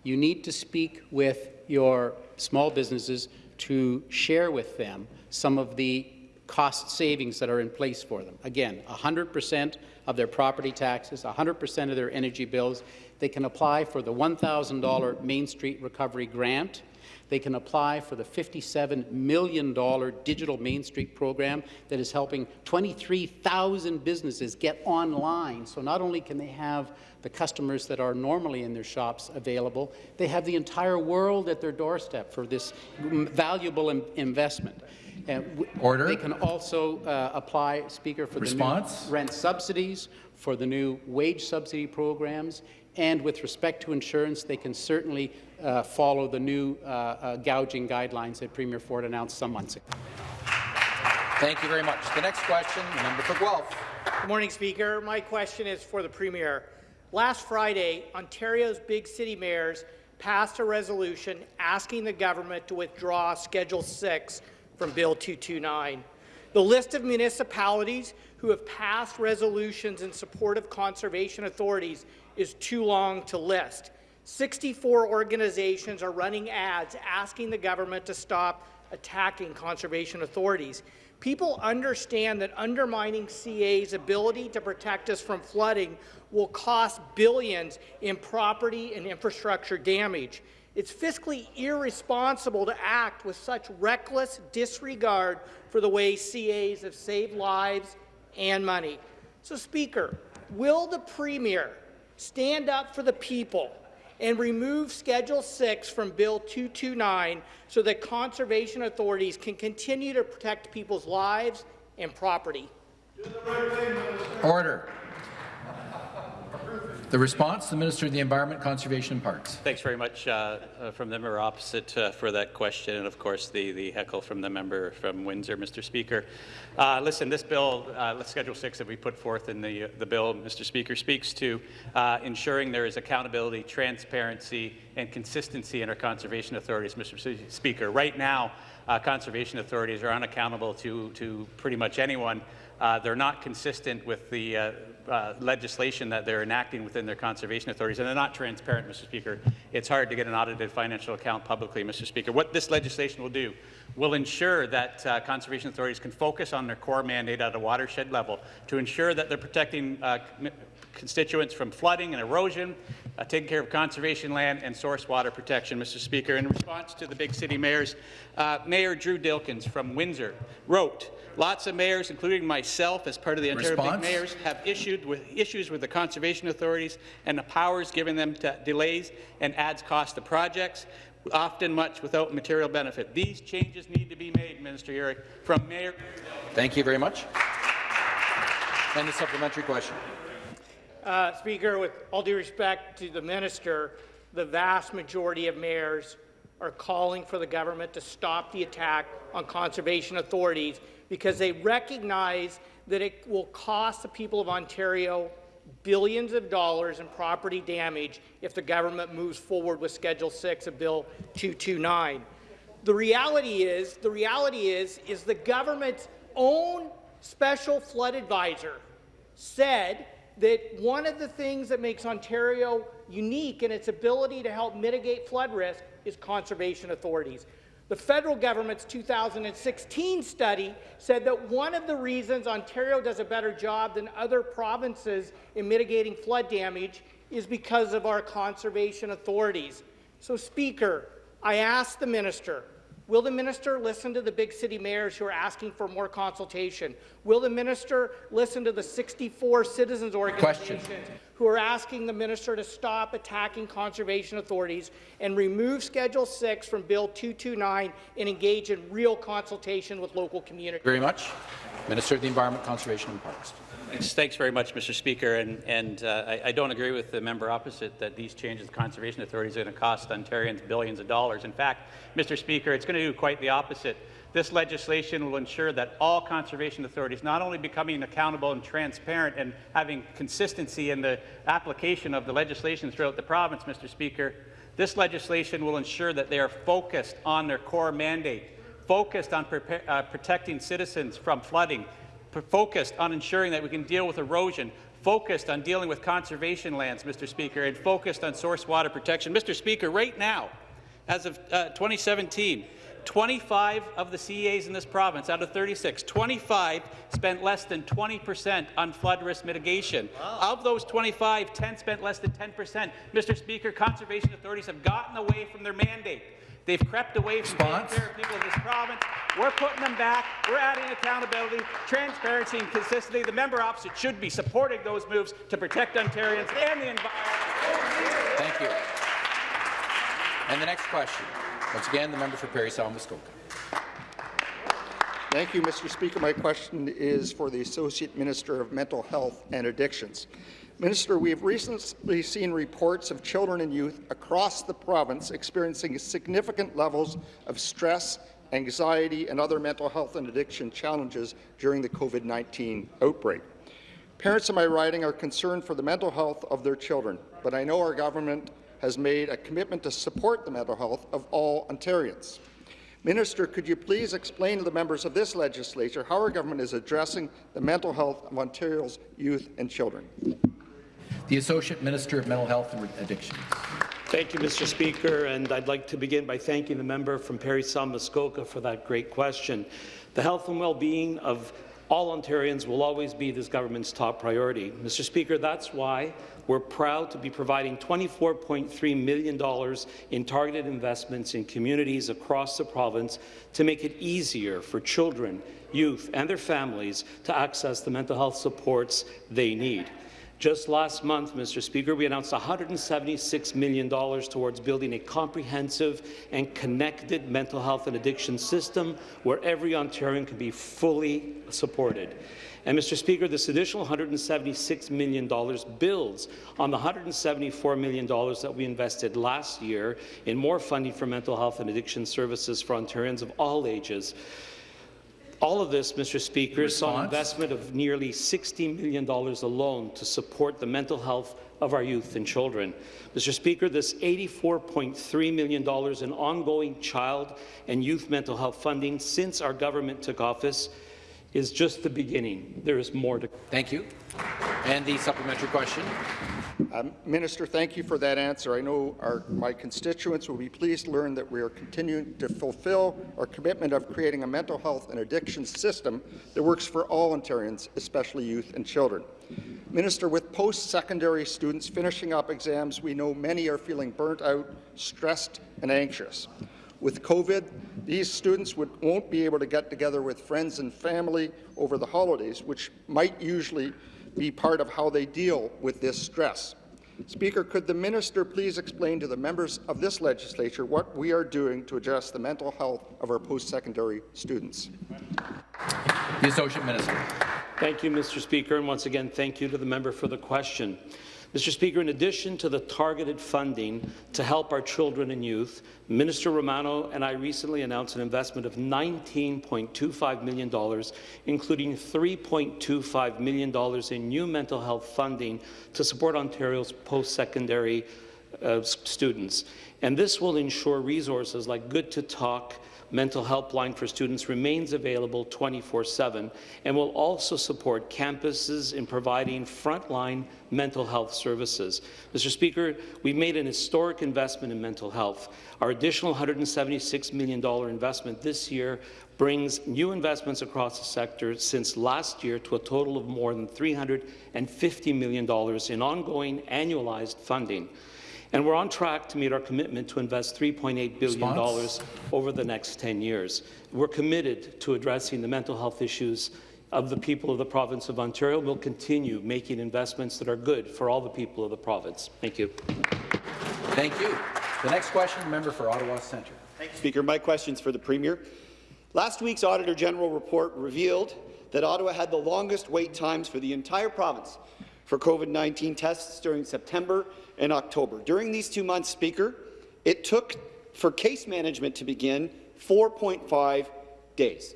you need to speak with your small businesses to share with them some of the cost savings that are in place for them. Again, 100% of their property taxes, 100% of their energy bills. They can apply for the $1,000 Main Street Recovery Grant. They can apply for the $57 million digital Main Street program that is helping 23,000 businesses get online. So not only can they have the customers that are normally in their shops available, they have the entire world at their doorstep for this valuable in investment. Order. They can also uh, apply, Speaker, for Response? the new rent subsidies, for the new wage subsidy programs, and with respect to insurance, they can certainly uh, follow the new uh, uh, gouging guidelines that Premier Ford announced some months ago. Thank you very much. The next question, the member for Guelph. Good morning, Speaker. My question is for the Premier. Last Friday, Ontario's big city mayors passed a resolution asking the government to withdraw Schedule 6 from Bill 229. The list of municipalities who have passed resolutions in support of conservation authorities is too long to list. 64 organizations are running ads asking the government to stop attacking conservation authorities. People understand that undermining CA's ability to protect us from flooding will cost billions in property and infrastructure damage. It's fiscally irresponsible to act with such reckless disregard for the way CAs have saved lives and money. So, Speaker, will the Premier stand up for the people and remove Schedule 6 from Bill 229 so that conservation authorities can continue to protect people's lives and property? Order. The response, the Minister of the Environment, Conservation and Parks. Thanks very much uh, uh, from the member opposite uh, for that question, and of course the, the heckle from the member from Windsor, Mr. Speaker. Uh, listen, this bill, uh, Schedule 6 that we put forth in the, the bill, Mr. Speaker, speaks to uh, ensuring there is accountability, transparency, and consistency in our conservation authorities, Mr. Speaker. Right now, conservation authorities are unaccountable to, to pretty much anyone. They're not consistent with the uh, legislation that they're enacting within their conservation authorities, and they're not transparent, Mr. Speaker. It's hard to get an audited financial account publicly, Mr. Speaker. What this legislation will do will ensure that uh, conservation authorities can focus on their core mandate at a watershed level to ensure that they're protecting uh, constituents from flooding and erosion, uh, taking care of conservation land and source water protection, Mr. Speaker. In response to the big city mayors, uh, Mayor Drew Dilkens from Windsor wrote, Lots of mayors, including myself, as part of the Ontario Response? Big Mayors, have issued with issues with the conservation authorities and the powers given them to delays and adds cost to projects, often much without material benefit. These changes need to be made, Minister Yurek, from Mayor. Thank you very much. And the supplementary question. Uh, Speaker, with all due respect to the minister, the vast majority of mayors are calling for the government to stop the attack on conservation authorities because they recognize that it will cost the people of Ontario billions of dollars in property damage if the government moves forward with Schedule 6 of Bill 229. The reality is, the reality is, is the government's own special flood advisor said that one of the things that makes Ontario unique in its ability to help mitigate flood risk is conservation authorities. The federal government's 2016 study said that one of the reasons Ontario does a better job than other provinces in mitigating flood damage is because of our conservation authorities. So, Speaker, I ask the minister, Will the minister listen to the big city mayors who are asking for more consultation? Will the minister listen to the 64 citizens organizations Question. who are asking the minister to stop attacking conservation authorities and remove Schedule 6 from Bill 229 and engage in real consultation with local communities? Very much. Minister of the Environment, Conservation and Parks. Thanks, very much, Mr. Speaker. And, and uh, I, I don't agree with the member opposite that these changes to conservation authorities are going to cost Ontarians billions of dollars. In fact, Mr. Speaker, it's going to do quite the opposite. This legislation will ensure that all conservation authorities not only becoming accountable and transparent and having consistency in the application of the legislation throughout the province, Mr. Speaker, this legislation will ensure that they are focused on their core mandate, focused on uh, protecting citizens from flooding, focused on ensuring that we can deal with erosion, focused on dealing with conservation lands, Mr. Speaker, and focused on source water protection. Mr. Speaker, right now, as of uh, 2017, 25 of the CEAs in this province, out of 36, 25 spent less than 20 percent on flood risk mitigation. Wow. Of those 25, 10 spent less than 10 percent. Mr. Speaker, conservation authorities have gotten away from their mandate. They've crept away from Response? taking care of people of this province. We're putting them back. We're adding accountability, transparency, and consistency. The member opposite should be supporting those moves to protect Ontarians and the environment. Thank you. And the next question. Once again, the member for Parry Sound Muskoka. Thank you, Mr. Speaker. My question is for the Associate Minister of Mental Health and Addictions. Minister, we have recently seen reports of children and youth across the province experiencing significant levels of stress, anxiety, and other mental health and addiction challenges during the COVID-19 outbreak. Parents in my riding are concerned for the mental health of their children, but I know our government has made a commitment to support the mental health of all Ontarians. Minister, could you please explain to the members of this legislature how our government is addressing the mental health of Ontario's youth and children? The Associate Minister of Mental Health and Addiction. Thank you, Mr. Speaker, and I'd like to begin by thanking the member from Parry Sound Muskoka for that great question. The health and well-being of all Ontarians will always be this government's top priority. Mr. Speaker, that's why we're proud to be providing $24.3 million in targeted investments in communities across the province to make it easier for children, youth and their families to access the mental health supports they need. Just last month, Mr. Speaker, we announced $176 million towards building a comprehensive and connected mental health and addiction system where every Ontarian can be fully supported. And, Mr. Speaker, this additional $176 million builds on the $174 million that we invested last year in more funding for mental health and addiction services for Ontarians of all ages. All of this, Mr. Speaker, saw an investment of nearly $60 million alone to support the mental health of our youth and children. Mr. Speaker, this $84.3 million in ongoing child and youth mental health funding since our government took office is just the beginning. There is more to Thank you. And the supplementary question. Um, Minister, thank you for that answer. I know our, my constituents will be pleased to learn that we are continuing to fulfill our commitment of creating a mental health and addiction system that works for all Ontarians, especially youth and children. Minister, with post-secondary students finishing up exams, we know many are feeling burnt out, stressed and anxious. With COVID, these students would, won't be able to get together with friends and family over the holidays, which might usually be part of how they deal with this stress. Speaker, could the minister please explain to the members of this legislature what we are doing to address the mental health of our post-secondary students? The Associate Minister. Thank you, Mr. Speaker, and once again, thank you to the member for the question. Mr. Speaker, in addition to the targeted funding to help our children and youth, Minister Romano and I recently announced an investment of $19.25 million, including $3.25 million in new mental health funding to support Ontario's post-secondary uh, students. And this will ensure resources like Good to Talk, mental helpline for students remains available 24-7 and will also support campuses in providing frontline mental health services. Mr. Speaker, we've made an historic investment in mental health. Our additional $176 million investment this year brings new investments across the sector since last year to a total of more than $350 million in ongoing annualized funding. And we're on track to meet our commitment to invest $3.8 billion over the next 10 years. We're committed to addressing the mental health issues of the people of the province of Ontario. We'll continue making investments that are good for all the people of the province. Thank you. Thank you. The next question, member for Ottawa Centre. Thank you, Speaker. My question is for the Premier. Last week's Auditor General report revealed that Ottawa had the longest wait times for the entire province for COVID-19 tests during September and October. During these two months, Speaker, it took for case management to begin 4.5 days.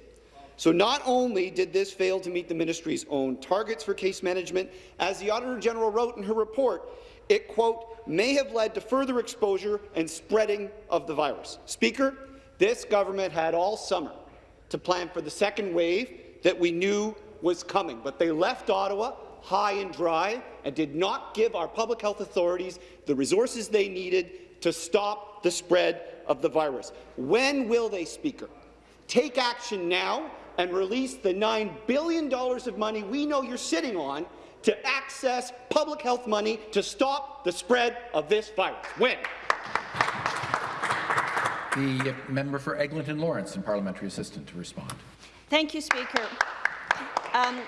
So not only did this fail to meet the ministry's own targets for case management, as the Auditor General wrote in her report, it, quote, may have led to further exposure and spreading of the virus. Speaker, this government had all summer to plan for the second wave that we knew was coming, but they left Ottawa high and dry and did not give our public health authorities the resources they needed to stop the spread of the virus. When will they, Speaker, take action now and release the $9 billion of money we know you're sitting on to access public health money to stop the spread of this virus? When? The member for Eglinton Lawrence and parliamentary assistant to respond. Thank you, Speaker. Um,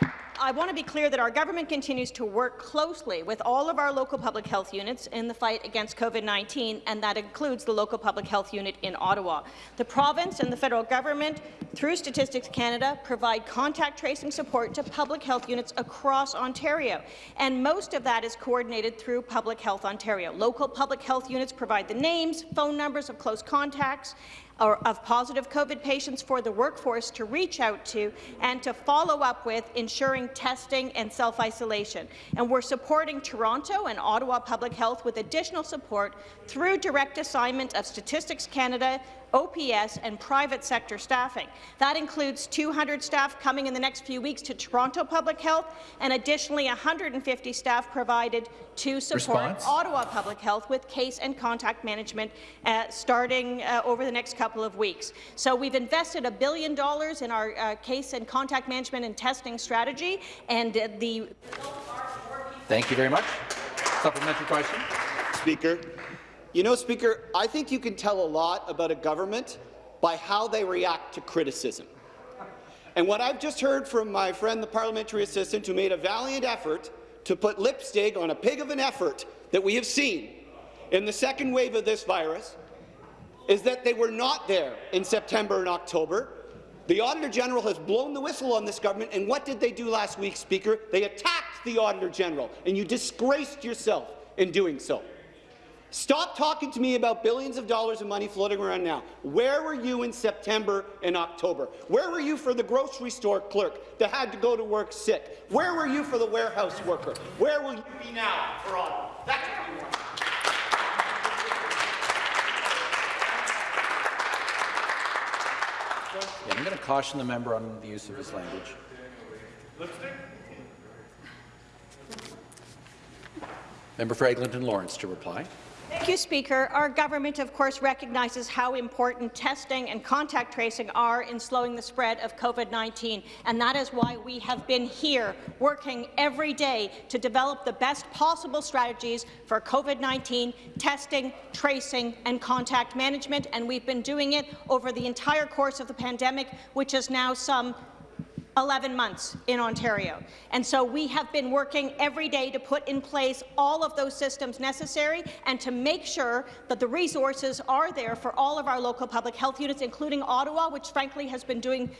I want to be clear that our government continues to work closely with all of our local public health units in the fight against COVID-19, and that includes the local public health unit in Ottawa. The province and the federal government, through Statistics Canada, provide contact tracing support to public health units across Ontario, and most of that is coordinated through Public Health Ontario. Local public health units provide the names, phone numbers of close contacts, of positive COVID patients for the workforce to reach out to and to follow up with, ensuring testing and self-isolation. And we're supporting Toronto and Ottawa Public Health with additional support through direct assignment of Statistics Canada OPS, and private sector staffing. That includes 200 staff coming in the next few weeks to Toronto Public Health and additionally 150 staff provided to support Response? Ottawa Public Health with case and contact management uh, starting uh, over the next couple of weeks. So we've invested a billion dollars in our uh, case and contact management and testing strategy, and uh, the Thank you very much. Supplementary question. Speaker. You know, Speaker, I think you can tell a lot about a government by how they react to criticism. And what I've just heard from my friend, the parliamentary assistant, who made a valiant effort to put lipstick on a pig of an effort that we have seen in the second wave of this virus, is that they were not there in September and October. The Auditor General has blown the whistle on this government, and what did they do last week, Speaker? They attacked the Auditor General, and you disgraced yourself in doing so. Stop talking to me about billions of dollars of money floating around now. Where were you in September and October? Where were you for the grocery store clerk that had to go to work sick? Where were you for the warehouse worker? Where will you be now for Ottawa? That's what you want. Yeah, I'm going to caution the member on the use of his language. Member for Eglinton Lawrence to reply. Thank you, Speaker. Our government, of course, recognizes how important testing and contact tracing are in slowing the spread of COVID-19, and that is why we have been here working every day to develop the best possible strategies for COVID-19 testing, tracing, and contact management, and we've been doing it over the entire course of the pandemic, which is now some 11 months in Ontario. And so we have been working every day to put in place all of those systems necessary and to make sure that the resources are there for all of our local public health units, including Ottawa, which frankly has been doing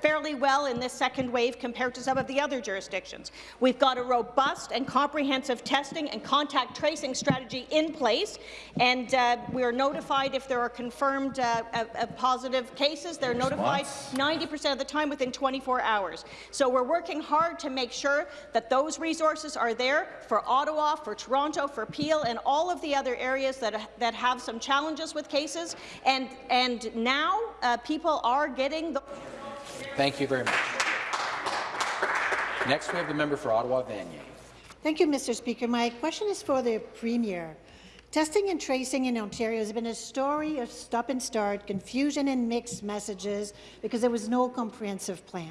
fairly well in this second wave compared to some of the other jurisdictions. We've got a robust and comprehensive testing and contact tracing strategy in place, and uh, we are notified if there are confirmed uh, uh, positive cases. They're notified 90% of the time within 24 hours. So we're working hard to make sure that those resources are there for Ottawa, for Toronto, for Peel, and all of the other areas that, that have some challenges with cases. And, and now uh, people are getting the... Thank you very much. Next, we have the member for Ottawa Vanier. Thank you, Mr. Speaker. My question is for the Premier. Testing and tracing in Ontario has been a story of stop and start, confusion and mixed messages because there was no comprehensive plan.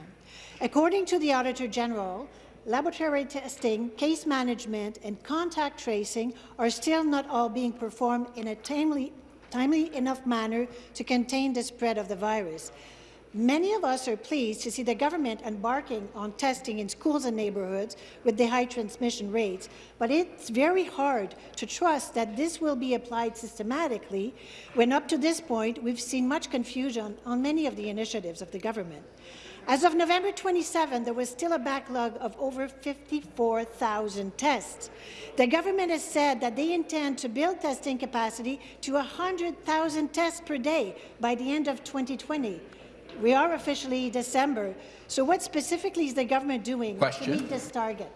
According to the Auditor General, laboratory testing, case management and contact tracing are still not all being performed in a timely, timely enough manner to contain the spread of the virus. Many of us are pleased to see the government embarking on testing in schools and neighbourhoods with the high transmission rates, but it's very hard to trust that this will be applied systematically when up to this point we've seen much confusion on many of the initiatives of the government. As of November 27, there was still a backlog of over 54,000 tests. The government has said that they intend to build testing capacity to 100,000 tests per day by the end of 2020. We are officially December, so what specifically is the government doing Question. to meet this target?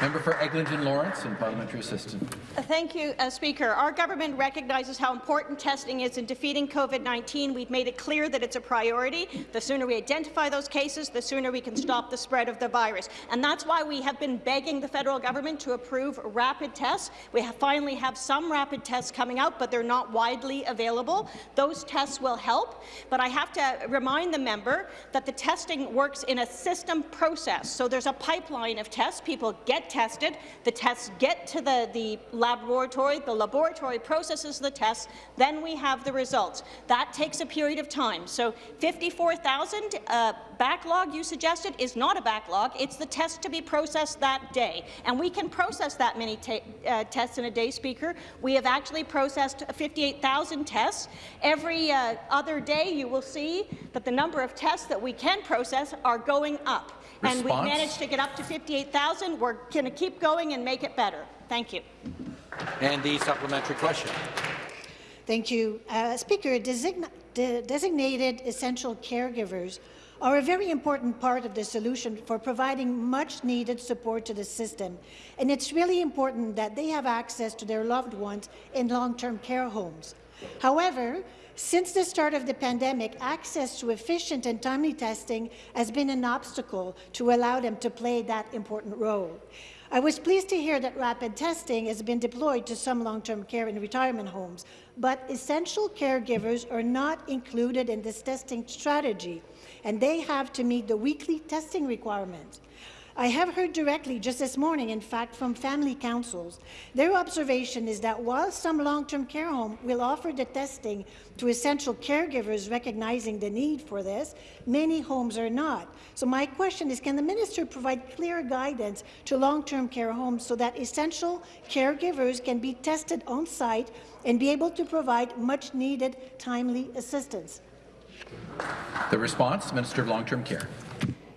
Member for Eglinton Lawrence and Parliamentary Assistant. Uh, Thank you, uh, Speaker. Our government recognizes how important testing is in defeating COVID-19. We've made it clear that it's a priority. The sooner we identify those cases, the sooner we can stop the spread of the virus. And that's why we have been begging the federal government to approve rapid tests. We have finally have some rapid tests coming out, but they're not widely available. Those tests will help. But I have to remind the member that the testing works in a system process. So there's a pipeline of tests. People get tested. The tests get to the, the laboratory. The laboratory processes the tests. Then we have the results. That takes a period of time. So 54,000 uh, backlog you suggested is not a backlog. It's the test to be processed that day. And we can process that many uh, tests in a day, Speaker. We have actually processed 58,000 tests. Every uh, other day you will see that the number of tests that we can process are going up. And we Response? managed to get up to 58,000. We're going to keep going and make it better. Thank you. And the supplementary question. Thank you. Uh, Speaker, design de designated essential caregivers are a very important part of the solution for providing much-needed support to the system, and it's really important that they have access to their loved ones in long-term care homes. However, since the start of the pandemic, access to efficient and timely testing has been an obstacle to allow them to play that important role. I was pleased to hear that rapid testing has been deployed to some long-term care and retirement homes, but essential caregivers are not included in this testing strategy, and they have to meet the weekly testing requirements. I have heard directly just this morning, in fact, from family councils. Their observation is that while some long-term care home will offer the testing to essential caregivers recognizing the need for this, many homes are not. So my question is, can the minister provide clear guidance to long-term care homes so that essential caregivers can be tested on-site and be able to provide much-needed timely assistance? The response, Minister of Long-Term Care.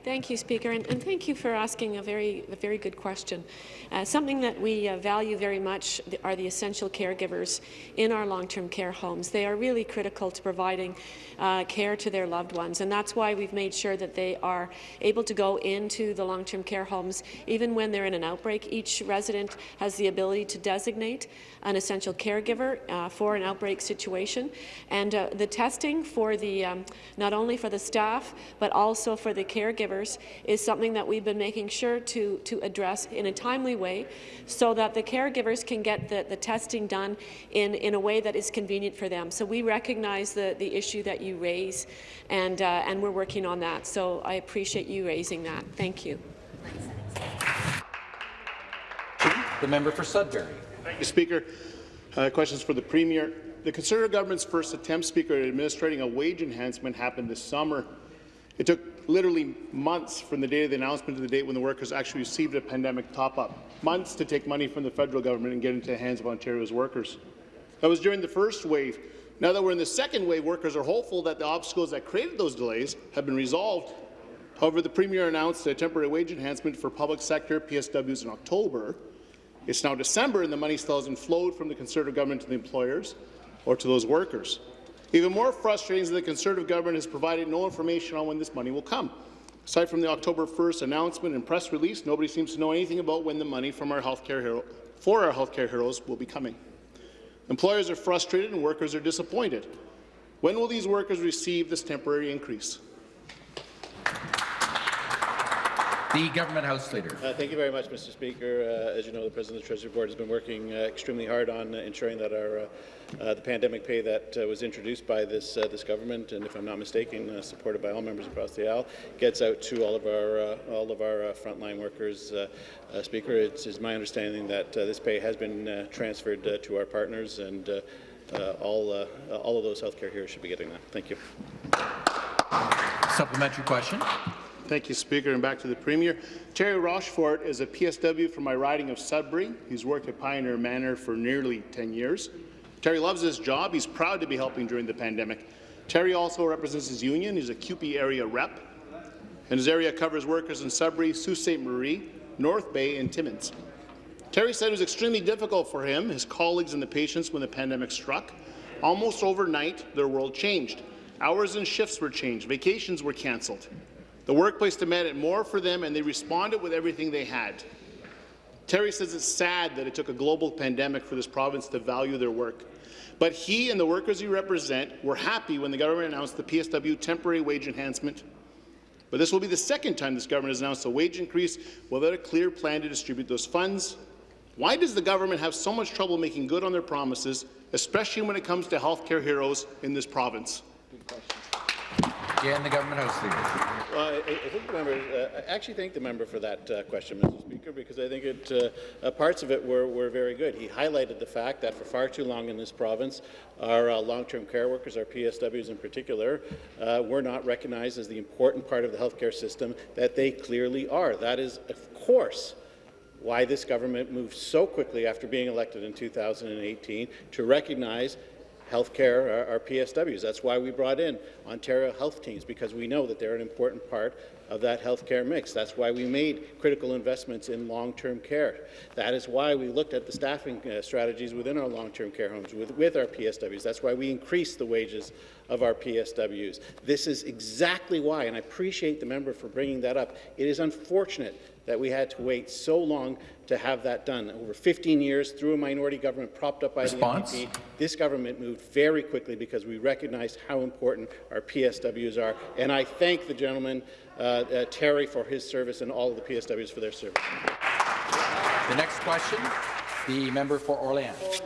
Thank you, Speaker, and, and, thank you for asking a very, a very good question. Uh, something that we uh, value very much are the essential caregivers in our long-term care homes. They are really critical to providing uh, care to their loved ones, and that's why we've made sure that they are able to go into the long-term care homes even when they're in an outbreak. Each resident has the ability to designate an essential caregiver uh, for an outbreak situation, and uh, the testing for the um, not only for the staff but also for the caregivers is something that we've been making sure to, to address in a timely way so that the caregivers can get the, the testing done in, in a way that is convenient for them. So we recognize the, the issue that you raise, and, uh, and we're working on that. So I appreciate you raising that. Thank you. The member for Sudbury. Thank you, Speaker. Uh, questions for the Premier. The Conservative government's first attempt, Speaker, at administering a wage enhancement happened this summer. It took literally months from the date of the announcement to the date when the workers actually received a pandemic top-up. Months to take money from the federal government and get into the hands of Ontario's workers. That was during the first wave. Now that we're in the second wave, workers are hopeful that the obstacles that created those delays have been resolved. However, the Premier announced a temporary wage enhancement for public sector PSWs in October. It's now December and the money still hasn't flowed from the Conservative government to the employers or to those workers. Even more frustrating is that the Conservative government has provided no information on when this money will come. Aside from the October 1st announcement and press release, nobody seems to know anything about when the money from our healthcare hero, for our healthcare heroes will be coming. Employers are frustrated and workers are disappointed. When will these workers receive this temporary increase? The Government House Leader. Uh, thank you very much, Mr. Speaker. Uh, as you know, the President of the Treasury Board has been working uh, extremely hard on uh, ensuring that our uh, uh, the pandemic pay that uh, was introduced by this uh, this government, and if I'm not mistaken, uh, supported by all members across the aisle, gets out to all of our all of our frontline workers. Speaker, it's, it's, my understanding that this pay has been transferred to our partners, and all all of those healthcare heroes should be getting that. Thank you. Supplementary question. Thank you, Speaker. And back to the Premier. Terry Rochefort is a PSW from my riding of Sudbury. He's worked at Pioneer Manor for nearly 10 years. Terry loves his job. He's proud to be helping during the pandemic. Terry also represents his union. He's a CUPE area rep. And his area covers workers in Sudbury, Sault Ste. Marie, North Bay, and Timmins. Terry said it was extremely difficult for him, his colleagues, and the patients when the pandemic struck. Almost overnight, their world changed. Hours and shifts were changed. Vacations were cancelled. The workplace demanded more for them, and they responded with everything they had. Terry says it's sad that it took a global pandemic for this province to value their work. But he and the workers he represents were happy when the government announced the PSW temporary wage enhancement. But this will be the second time this government has announced a wage increase without a clear plan to distribute those funds. Why does the government have so much trouble making good on their promises, especially when it comes to health care heroes in this province? Again, the government house leader. Well, I, I think the member, uh, I actually thank the member for that uh, question, Mr. Speaker, because I think it, uh, uh, parts of it were, were very good. He highlighted the fact that for far too long in this province, our uh, long-term care workers, our PSWs in particular, uh, were not recognized as the important part of the healthcare system that they clearly are. That is, of course, why this government moved so quickly after being elected in 2018 to recognize healthcare, our, our PSWs. That's why we brought in Ontario health teams, because we know that they're an important part of that healthcare mix. That's why we made critical investments in long-term care. That is why we looked at the staffing uh, strategies within our long-term care homes with, with our PSWs. That's why we increased the wages of our PSWs. This is exactly why, and I appreciate the member for bringing that up. It is unfortunate that we had to wait so long to have that done. Over 15 years, through a minority government propped up by Response? the NDP, this government moved very quickly because we recognized how important our PSWs are. And I thank the gentleman, uh, uh, Terry, for his service and all of the PSWs for their service. The next question, the member for Orléans.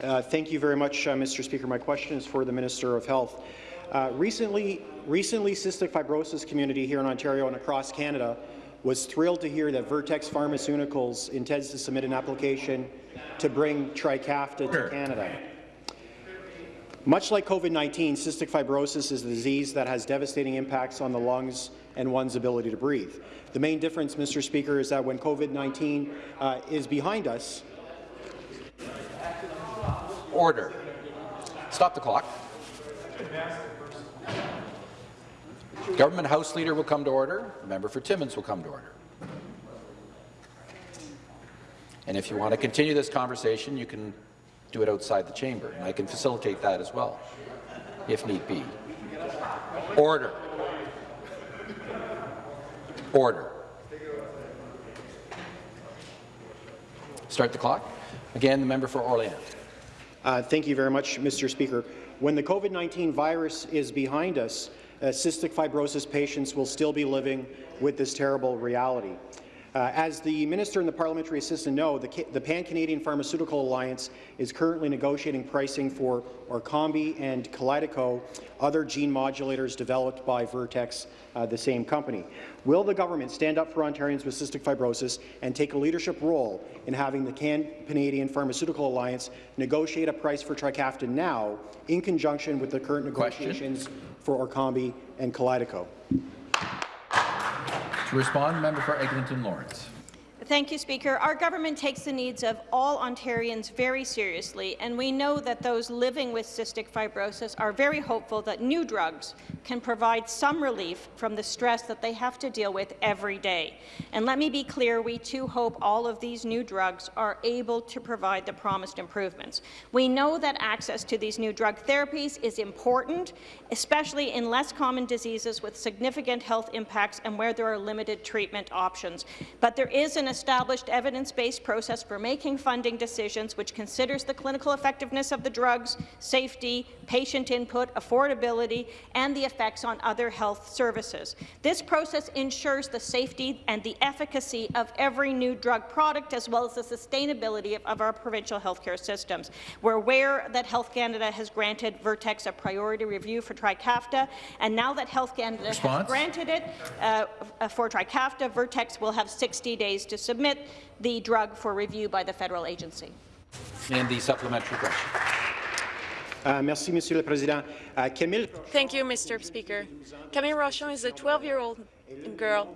Uh, thank you very much, uh, Mr. Speaker. My question is for the Minister of Health. Uh, recently, recently, cystic fibrosis community here in Ontario and across Canada was thrilled to hear that Vertex Pharmaceuticals intends to submit an application to bring Trikafta to Canada. Much like COVID-19, cystic fibrosis is a disease that has devastating impacts on the lungs and one's ability to breathe. The main difference, Mr. Speaker, is that when COVID-19 uh, is behind us, Order. Stop the clock. Government House Leader will come to order. The member for Timmins will come to order. And if you want to continue this conversation, you can do it outside the chamber, and I can facilitate that as well, if need be. Order. Order. Start the clock. Again, the member for Orléans. Uh, thank you very much, Mr. Speaker. When the COVID-19 virus is behind us, cystic fibrosis patients will still be living with this terrible reality. Uh, as the minister and the parliamentary assistant know, the, the Pan-Canadian Pharmaceutical Alliance is currently negotiating pricing for Orkambi and Kalydeco, other gene modulators developed by Vertex, uh, the same company. Will the government stand up for Ontarians with cystic fibrosis and take a leadership role in having the Can-Canadian Pharmaceutical Alliance negotiate a price for Trikafta now in conjunction with the current negotiations Question. For Orkambi and Kalydeco? To respond, member for Eglinton Lawrence. Thank you, Speaker. Our government takes the needs of all Ontarians very seriously, and we know that those living with cystic fibrosis are very hopeful that new drugs can provide some relief from the stress that they have to deal with every day. And let me be clear, we too hope all of these new drugs are able to provide the promised improvements. We know that access to these new drug therapies is important, especially in less common diseases with significant health impacts and where there are limited treatment options. But there is an established evidence-based process for making funding decisions which considers the clinical effectiveness of the drugs, safety, patient input, affordability, and the effects on other health services. This process ensures the safety and the efficacy of every new drug product, as well as the sustainability of, of our provincial healthcare systems. We're aware that Health Canada has granted Vertex a priority review for Trikafta, and now that Health Canada Response? has granted it uh, for Trikafta, Vertex will have 60 days to submit the drug for review by the federal agency. And the supplementary question. Uh, merci, Monsieur le Président. Uh, Camille Thank you, Mr. Speaker. Camille Rochon is a 12-year-old girl.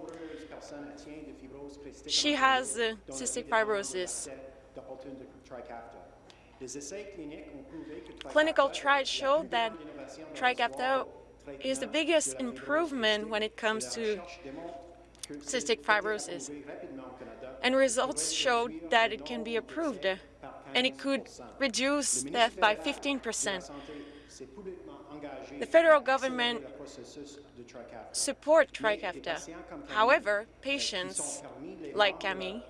She has uh, cystic fibrosis. Clinical trials showed that Trikafta is the biggest improvement when it comes to cystic fibrosis. And results showed that it can be approved, and it could reduce death by 15 percent. The federal government support Trikafta. However, patients like Camille,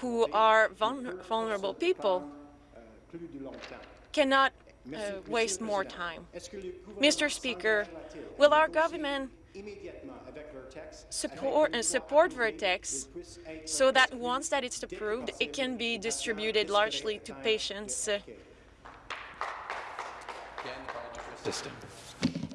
who are vulnerable people, cannot uh, waste more time. Mr. Speaker, will our government support, uh, support Vertex so that once that it's approved, it can be distributed largely to patients System.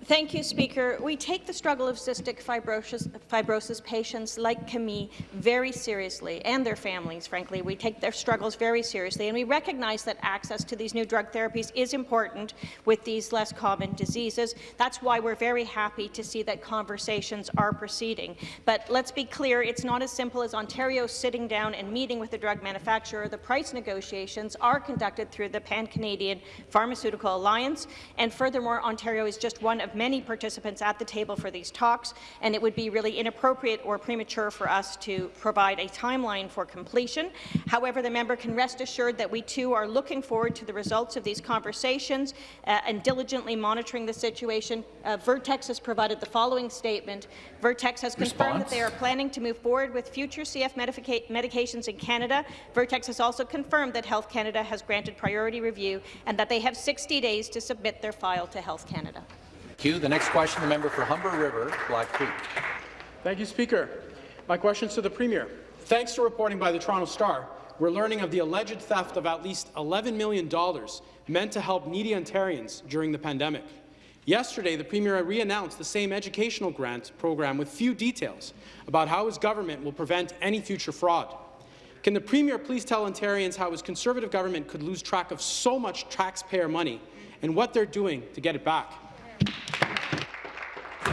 Thank you, Speaker. We take the struggle of cystic fibrosis, fibrosis patients like Camille very seriously, and their families, frankly. We take their struggles very seriously, and we recognize that access to these new drug therapies is important with these less common diseases. That's why we're very happy to see that conversations are proceeding. But let's be clear, it's not as simple as Ontario sitting down and meeting with the drug manufacturer. The price negotiations are conducted through the Pan-Canadian Pharmaceutical Alliance, and furthermore, Ontario is just one of many participants at the table for these talks, and it would be really inappropriate or premature for us to provide a timeline for completion. However, the member can rest assured that we too are looking forward to the results of these conversations uh, and diligently monitoring the situation. Uh, Vertex has provided the following statement. Vertex has confirmed that they are planning to move forward with future CF medica medications in Canada. Vertex has also confirmed that Health Canada has granted priority review and that they have 60 days to submit their file to Health Canada. Q. The next question, the member for Humber River, Black Creek. Thank you, Speaker. My question is to the Premier. Thanks to reporting by the Toronto Star, we're learning of the alleged theft of at least $11 million meant to help needy Ontarians during the pandemic. Yesterday, the Premier re-announced the same educational grant program with few details about how his government will prevent any future fraud. Can the Premier please tell Ontarians how his Conservative government could lose track of so much taxpayer money and what they're doing to get it back?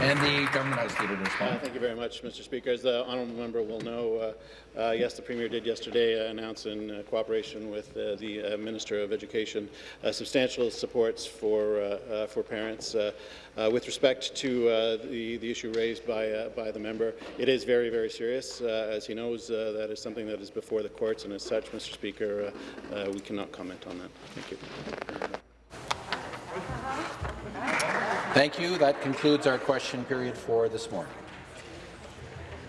And the government House Leader to respond. Uh, thank you very much, Mr. Speaker. As the honourable member will know, uh, uh, yes, the Premier did yesterday uh, announce in uh, cooperation with uh, the Minister of Education substantial supports for, for parents. with respect to the, the issue raised by, by the member, it is very, very serious. as he knows, that is something that is before the courts, and as such, Mr. Speaker, we cannot comment on that. Thank you. Thank you. That concludes our question period for this morning.